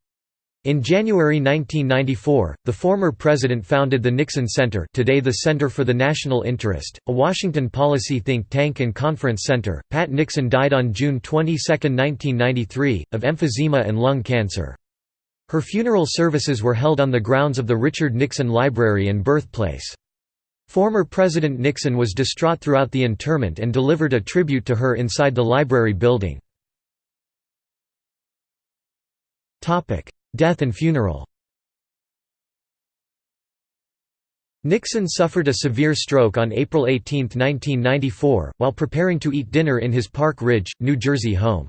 [SPEAKER 1] In January 1994, the former president founded the Nixon Center today the Center for the National Interest, a Washington policy think tank and conference center. Pat Nixon died on June 22, 1993, of emphysema and lung cancer. Her funeral services were held on the grounds of the Richard Nixon Library and birthplace. Former President Nixon was distraught throughout the interment and delivered a tribute to her inside the library building. Death and funeral Nixon suffered a severe stroke on April 18, 1994, while preparing to eat dinner in his Park Ridge, New Jersey home.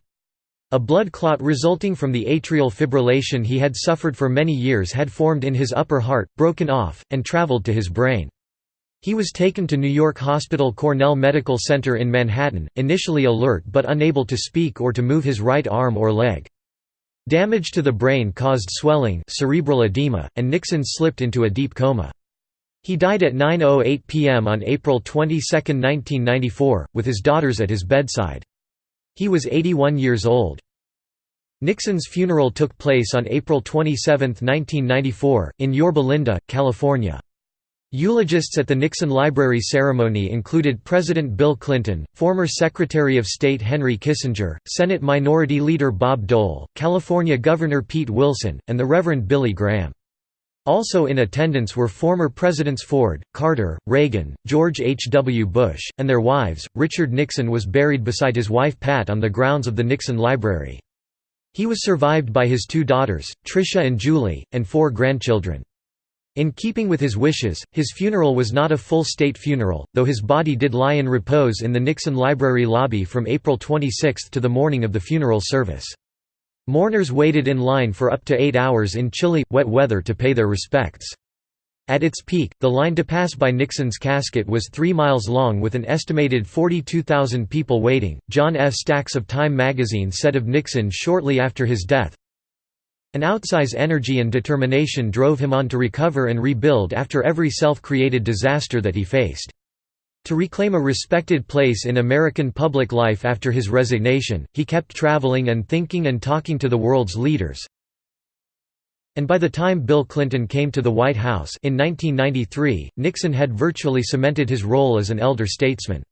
[SPEAKER 1] A blood clot resulting from the atrial fibrillation he had suffered for many years had formed in his upper heart, broken off, and traveled to his brain. He was taken to New York Hospital Cornell Medical Center in Manhattan, initially alert but unable to speak or to move his right arm or leg. Damage to the brain caused swelling cerebral edema, and Nixon slipped into a deep coma. He died at 9.08 p.m. on April 22, 1994, with his daughters at his bedside. He was 81 years old. Nixon's funeral took place on April 27, 1994, in Yorba Linda, California. Eulogists at the Nixon Library ceremony included President Bill Clinton, former Secretary of State Henry Kissinger, Senate Minority Leader Bob Dole, California Governor Pete Wilson, and the Reverend Billy Graham. Also in attendance were former Presidents Ford, Carter, Reagan, George H. W. Bush, and their wives. Richard Nixon was buried beside his wife Pat on the grounds of the Nixon Library. He was survived by his two daughters, Tricia and Julie, and four grandchildren. In keeping with his wishes, his funeral was not a full state funeral, though his body did lie in repose in the Nixon Library lobby from April 26 to the morning of the funeral service. Mourners waited in line for up to eight hours in chilly, wet weather to pay their respects. At its peak, the line to pass by Nixon's casket was three miles long with an estimated 42,000 people waiting. John F. Stacks of Time magazine said of Nixon shortly after his death, an outsize energy and determination drove him on to recover and rebuild after every self-created disaster that he faced. To reclaim a respected place in American public life after his resignation, he kept traveling and thinking and talking to the world's leaders. And by the time Bill Clinton came to the White House in 1993, Nixon had virtually cemented his role as an elder statesman.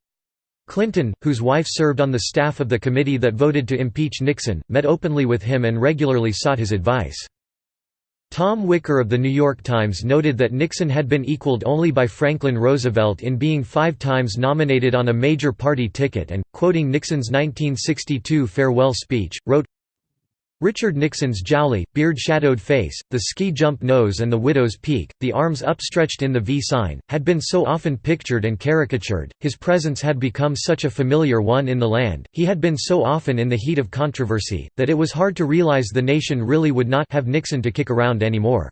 [SPEAKER 1] Clinton, whose wife served on the staff of the committee that voted to impeach Nixon, met openly with him and regularly sought his advice. Tom Wicker of The New York Times noted that Nixon had been equaled only by Franklin Roosevelt in being five times nominated on a major party ticket and, quoting Nixon's 1962 farewell speech, wrote, Richard Nixon's jowly, beard-shadowed face, the ski-jump nose and the widow's peak, the arms upstretched in the V sign, had been so often pictured and caricatured, his presence had become such a familiar one in the land, he had been so often in the heat of controversy, that it was hard to realize the nation really would not have Nixon to kick around anymore.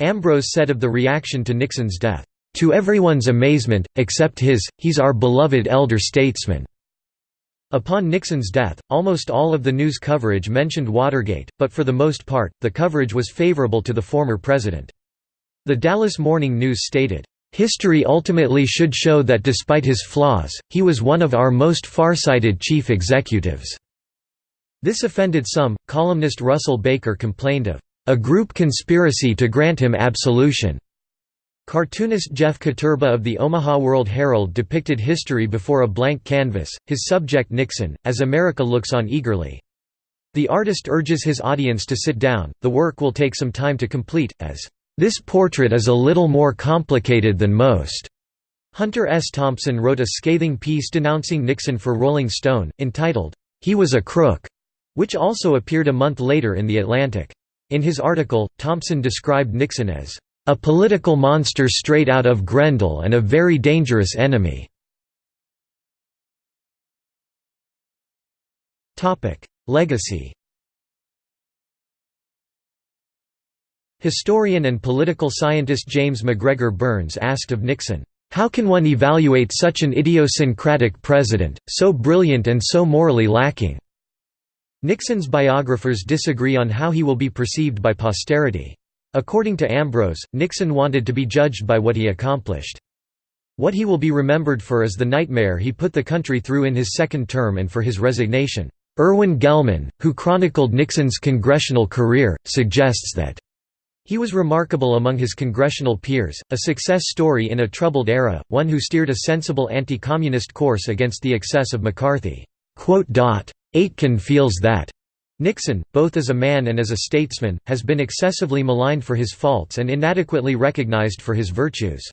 [SPEAKER 1] Ambrose said of the reaction to Nixon's death, "...to everyone's amazement, except his, he's our beloved elder statesman." Upon Nixon's death, almost all of the news coverage mentioned Watergate, but for the most part, the coverage was favorable to the former president. The Dallas Morning News stated, "...history ultimately should show that despite his flaws, he was one of our most farsighted chief executives." This offended some. Columnist Russell Baker complained of, "...a group conspiracy to grant him absolution." Cartoonist Jeff Koterba of the Omaha World Herald depicted history before a blank canvas, his subject Nixon, as America looks on eagerly. The artist urges his audience to sit down, the work will take some time to complete, as, "...this portrait is a little more complicated than most." Hunter S. Thompson wrote a scathing piece denouncing Nixon for Rolling Stone, entitled, "'He Was a Crook'", which also appeared a month later in The Atlantic. In his article, Thompson described Nixon as "...a political monster straight out of Grendel and a very dangerous enemy." Legacy Historian and political scientist James MacGregor Burns asked of Nixon, "...how can one evaluate such an idiosyncratic president, so brilliant and so morally lacking?" Nixon's biographers disagree on how he will be perceived by posterity. According to Ambrose, Nixon wanted to be judged by what he accomplished. What he will be remembered for is the nightmare he put the country through in his second term and for his resignation. Irwin Gellman, who chronicled Nixon's congressional career, suggests that he was remarkable among his congressional peers, a success story in a troubled era, one who steered a sensible anti-communist course against the excess of McCarthy. Aitken feels that Nixon, both as a man and as a statesman, has been excessively maligned for his faults and inadequately recognized for his virtues.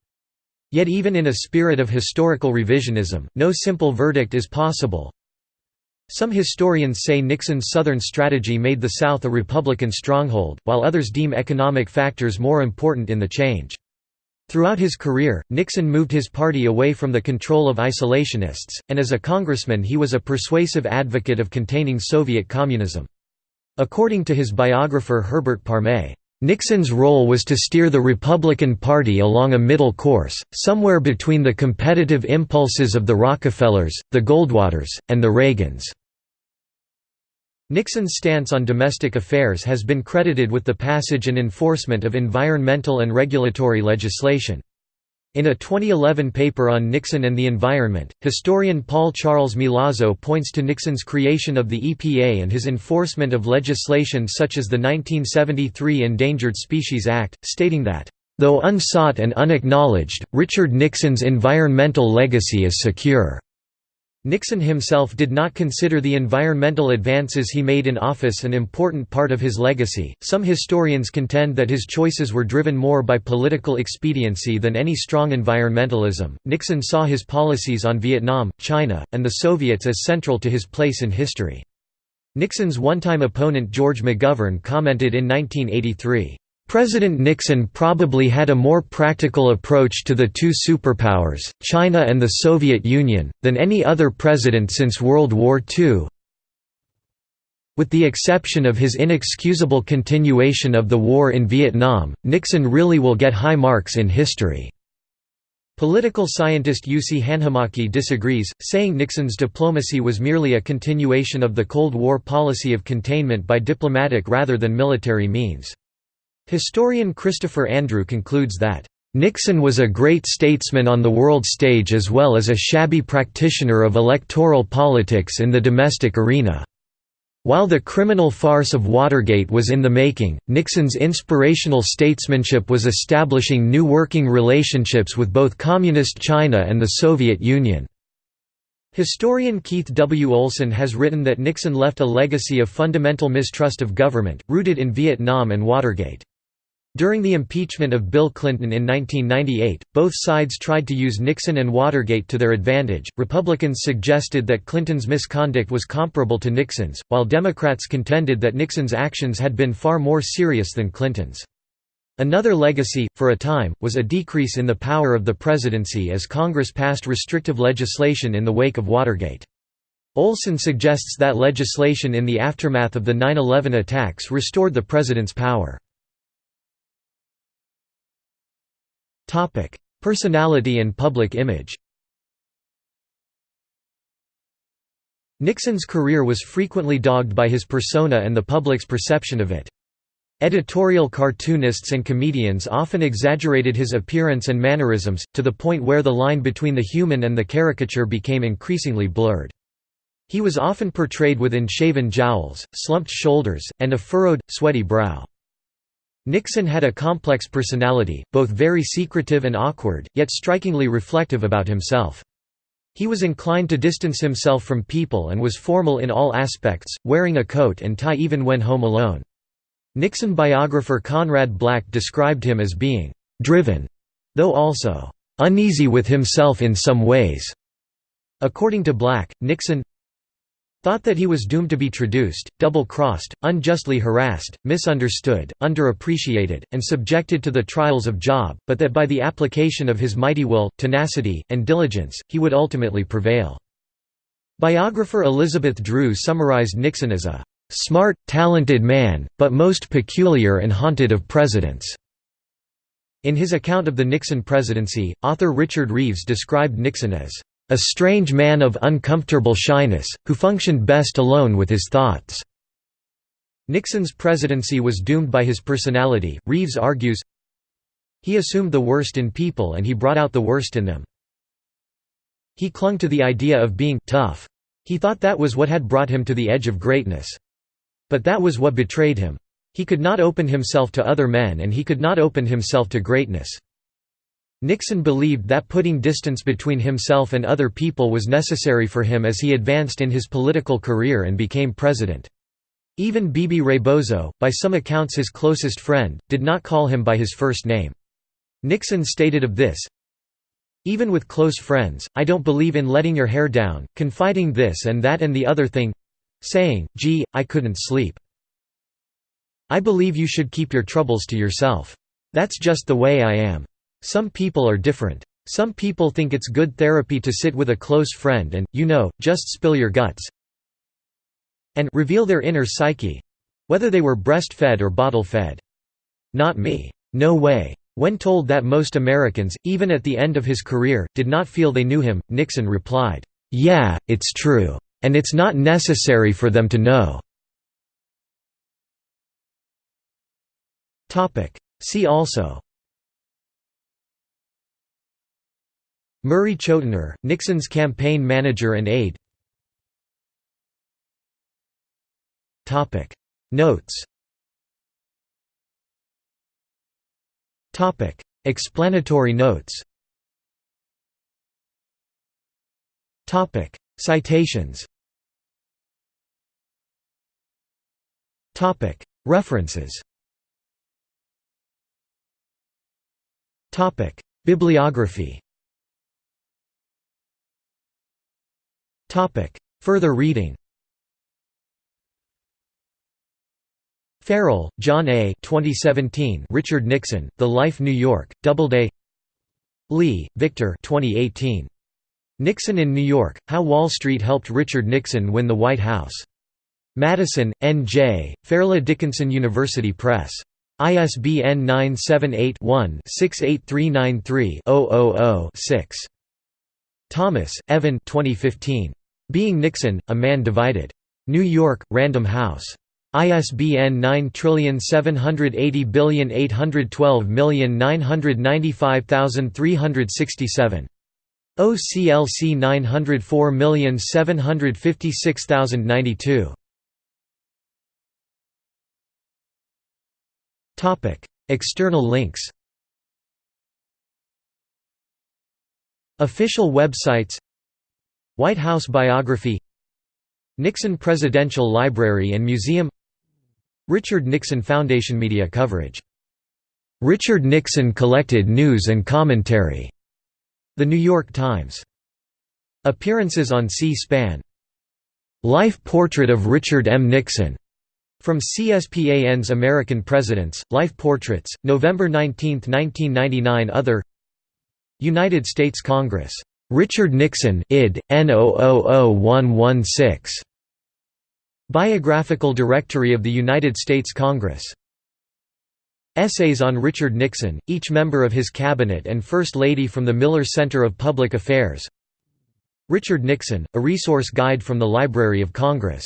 [SPEAKER 1] Yet even in a spirit of historical revisionism, no simple verdict is possible. Some historians say Nixon's Southern strategy made the South a Republican stronghold, while others deem economic factors more important in the change. Throughout his career, Nixon moved his party away from the control of isolationists, and as a congressman he was a persuasive advocate of containing Soviet communism. According to his biographer Herbert Parmet, Nixon's role was to steer the Republican Party along a middle course, somewhere between the competitive impulses of the Rockefellers, the Goldwaters, and the Reagans. Nixon's stance on domestic affairs has been credited with the passage and enforcement of environmental and regulatory legislation. In a 2011 paper on Nixon and the environment, historian Paul Charles Milazzo points to Nixon's creation of the EPA and his enforcement of legislation such as the 1973 Endangered Species Act, stating that, "...though unsought and unacknowledged, Richard Nixon's environmental legacy is secure." Nixon himself did not consider the environmental advances he made in office an important part of his legacy. Some historians contend that his choices were driven more by political expediency than any strong environmentalism. Nixon saw his policies on Vietnam, China, and the Soviets as central to his place in history. Nixon's one-time opponent George McGovern commented in 1983, President Nixon probably had a more practical approach to the two superpowers, China and the Soviet Union, than any other president since World War II. With the exception of his inexcusable continuation of the war in Vietnam, Nixon really will get high marks in history. Political scientist Jussi Hanhimaki disagrees, saying Nixon's diplomacy was merely a continuation of the Cold War policy of containment by diplomatic rather than military means. Historian Christopher Andrew concludes that, "...Nixon was a great statesman on the world stage as well as a shabby practitioner of electoral politics in the domestic arena." While the criminal farce of Watergate was in the making, Nixon's inspirational statesmanship was establishing new working relationships with both Communist China and the Soviet Union. Historian Keith W. Olson has written that Nixon left a legacy of fundamental mistrust of government, rooted in Vietnam and Watergate. During the impeachment of Bill Clinton in 1998, both sides tried to use Nixon and Watergate to their advantage. Republicans suggested that Clinton's misconduct was comparable to Nixon's, while Democrats contended that Nixon's actions had been far more serious than Clinton's. Another legacy, for a time, was a decrease in the power of the presidency as Congress passed restrictive legislation in the wake of Watergate. Olson suggests that legislation in the aftermath of the 9-11 attacks restored the president's power. Personality and public image Nixon's career was frequently dogged by his persona and the public's perception of it. Editorial cartoonists and comedians often exaggerated his appearance and mannerisms, to the point where the line between the human and the caricature became increasingly blurred. He was often portrayed with unshaven jowls, slumped shoulders, and a furrowed, sweaty brow. Nixon had a complex personality, both very secretive and awkward, yet strikingly reflective about himself. He was inclined to distance himself from people and was formal in all aspects, wearing a coat and tie even when home alone. Nixon biographer Conrad Black described him as being «driven», though also «uneasy with himself in some ways». According to Black, Nixon Thought that he was doomed to be traduced, double-crossed, unjustly harassed, misunderstood, underappreciated, and subjected to the trials of Job, but that by the application of his mighty will, tenacity, and diligence, he would ultimately prevail. Biographer Elizabeth Drew summarized Nixon as a "...smart, talented man, but most peculiar and haunted of presidents." In his account of the Nixon presidency, author Richard Reeves described Nixon as a strange man of uncomfortable shyness, who functioned best alone with his thoughts." Nixon's presidency was doomed by his personality, Reeves argues, he assumed the worst in people and he brought out the worst in them. He clung to the idea of being tough. He thought that was what had brought him to the edge of greatness. But that was what betrayed him. He could not open himself to other men and he could not open himself to greatness. Nixon believed that putting distance between himself and other people was necessary for him as he advanced in his political career and became president. Even Bebe Rebozo, by some accounts his closest friend, did not call him by his first name. Nixon stated of this, Even with close friends, I don't believe in letting your hair down, confiding this and that and the other thing—saying, gee, I couldn't sleep. I believe you should keep your troubles to yourself. That's just the way I am. Some people are different. Some people think it's good therapy to sit with a close friend and, you know, just spill your guts and reveal their inner psyche—whether they were breastfed or bottle-fed. Not me. No way. When told that most Americans, even at the end of his career, did not feel they knew him, Nixon replied, "'Yeah, it's true. And it's not necessary for them to know." See also Murray Chotiner, Nixon's campaign manager and aide. Notes. Topic. Explanatory notes. Topic. Citations. Topic. References. Topic. Bibliography Topic. Further reading Farrell, John A. 2017. Richard Nixon, The Life New York, Doubleday. Lee, Victor. 2018. Nixon in New York: How Wall Street Helped Richard Nixon Win the White House. Madison, N.J. Fairleigh Dickinson University Press. ISBN 978 one 68393 6 Thomas, Evan 2015. Being Nixon, A Man Divided. New York, Random House. ISBN 9780812995367. OCLC 904756092. External links Official websites White House biography Nixon Presidential Library and Museum Richard Nixon Foundation media coverage. Richard Nixon collected news and commentary. The New York Times. Appearances on C-SPAN. Life Portrait of Richard M. Nixon. From CSPAN's American Presidents, Life Portraits, November 19, 1999 Other United States Congress Richard Nixon id. N000116. Biographical Directory of the United States Congress. Essays on Richard Nixon, each member of his cabinet and First Lady from the Miller Center of Public Affairs. Richard Nixon, a resource guide from the Library of Congress.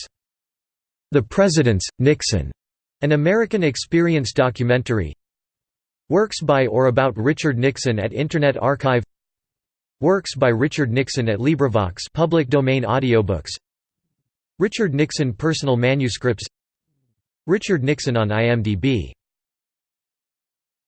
[SPEAKER 1] The Presidents, Nixon, an American Experience documentary. Works by or about Richard Nixon at Internet Archive Works by Richard Nixon at LibriVox public domain audiobooks. Richard Nixon personal manuscripts. Richard Nixon on IMDb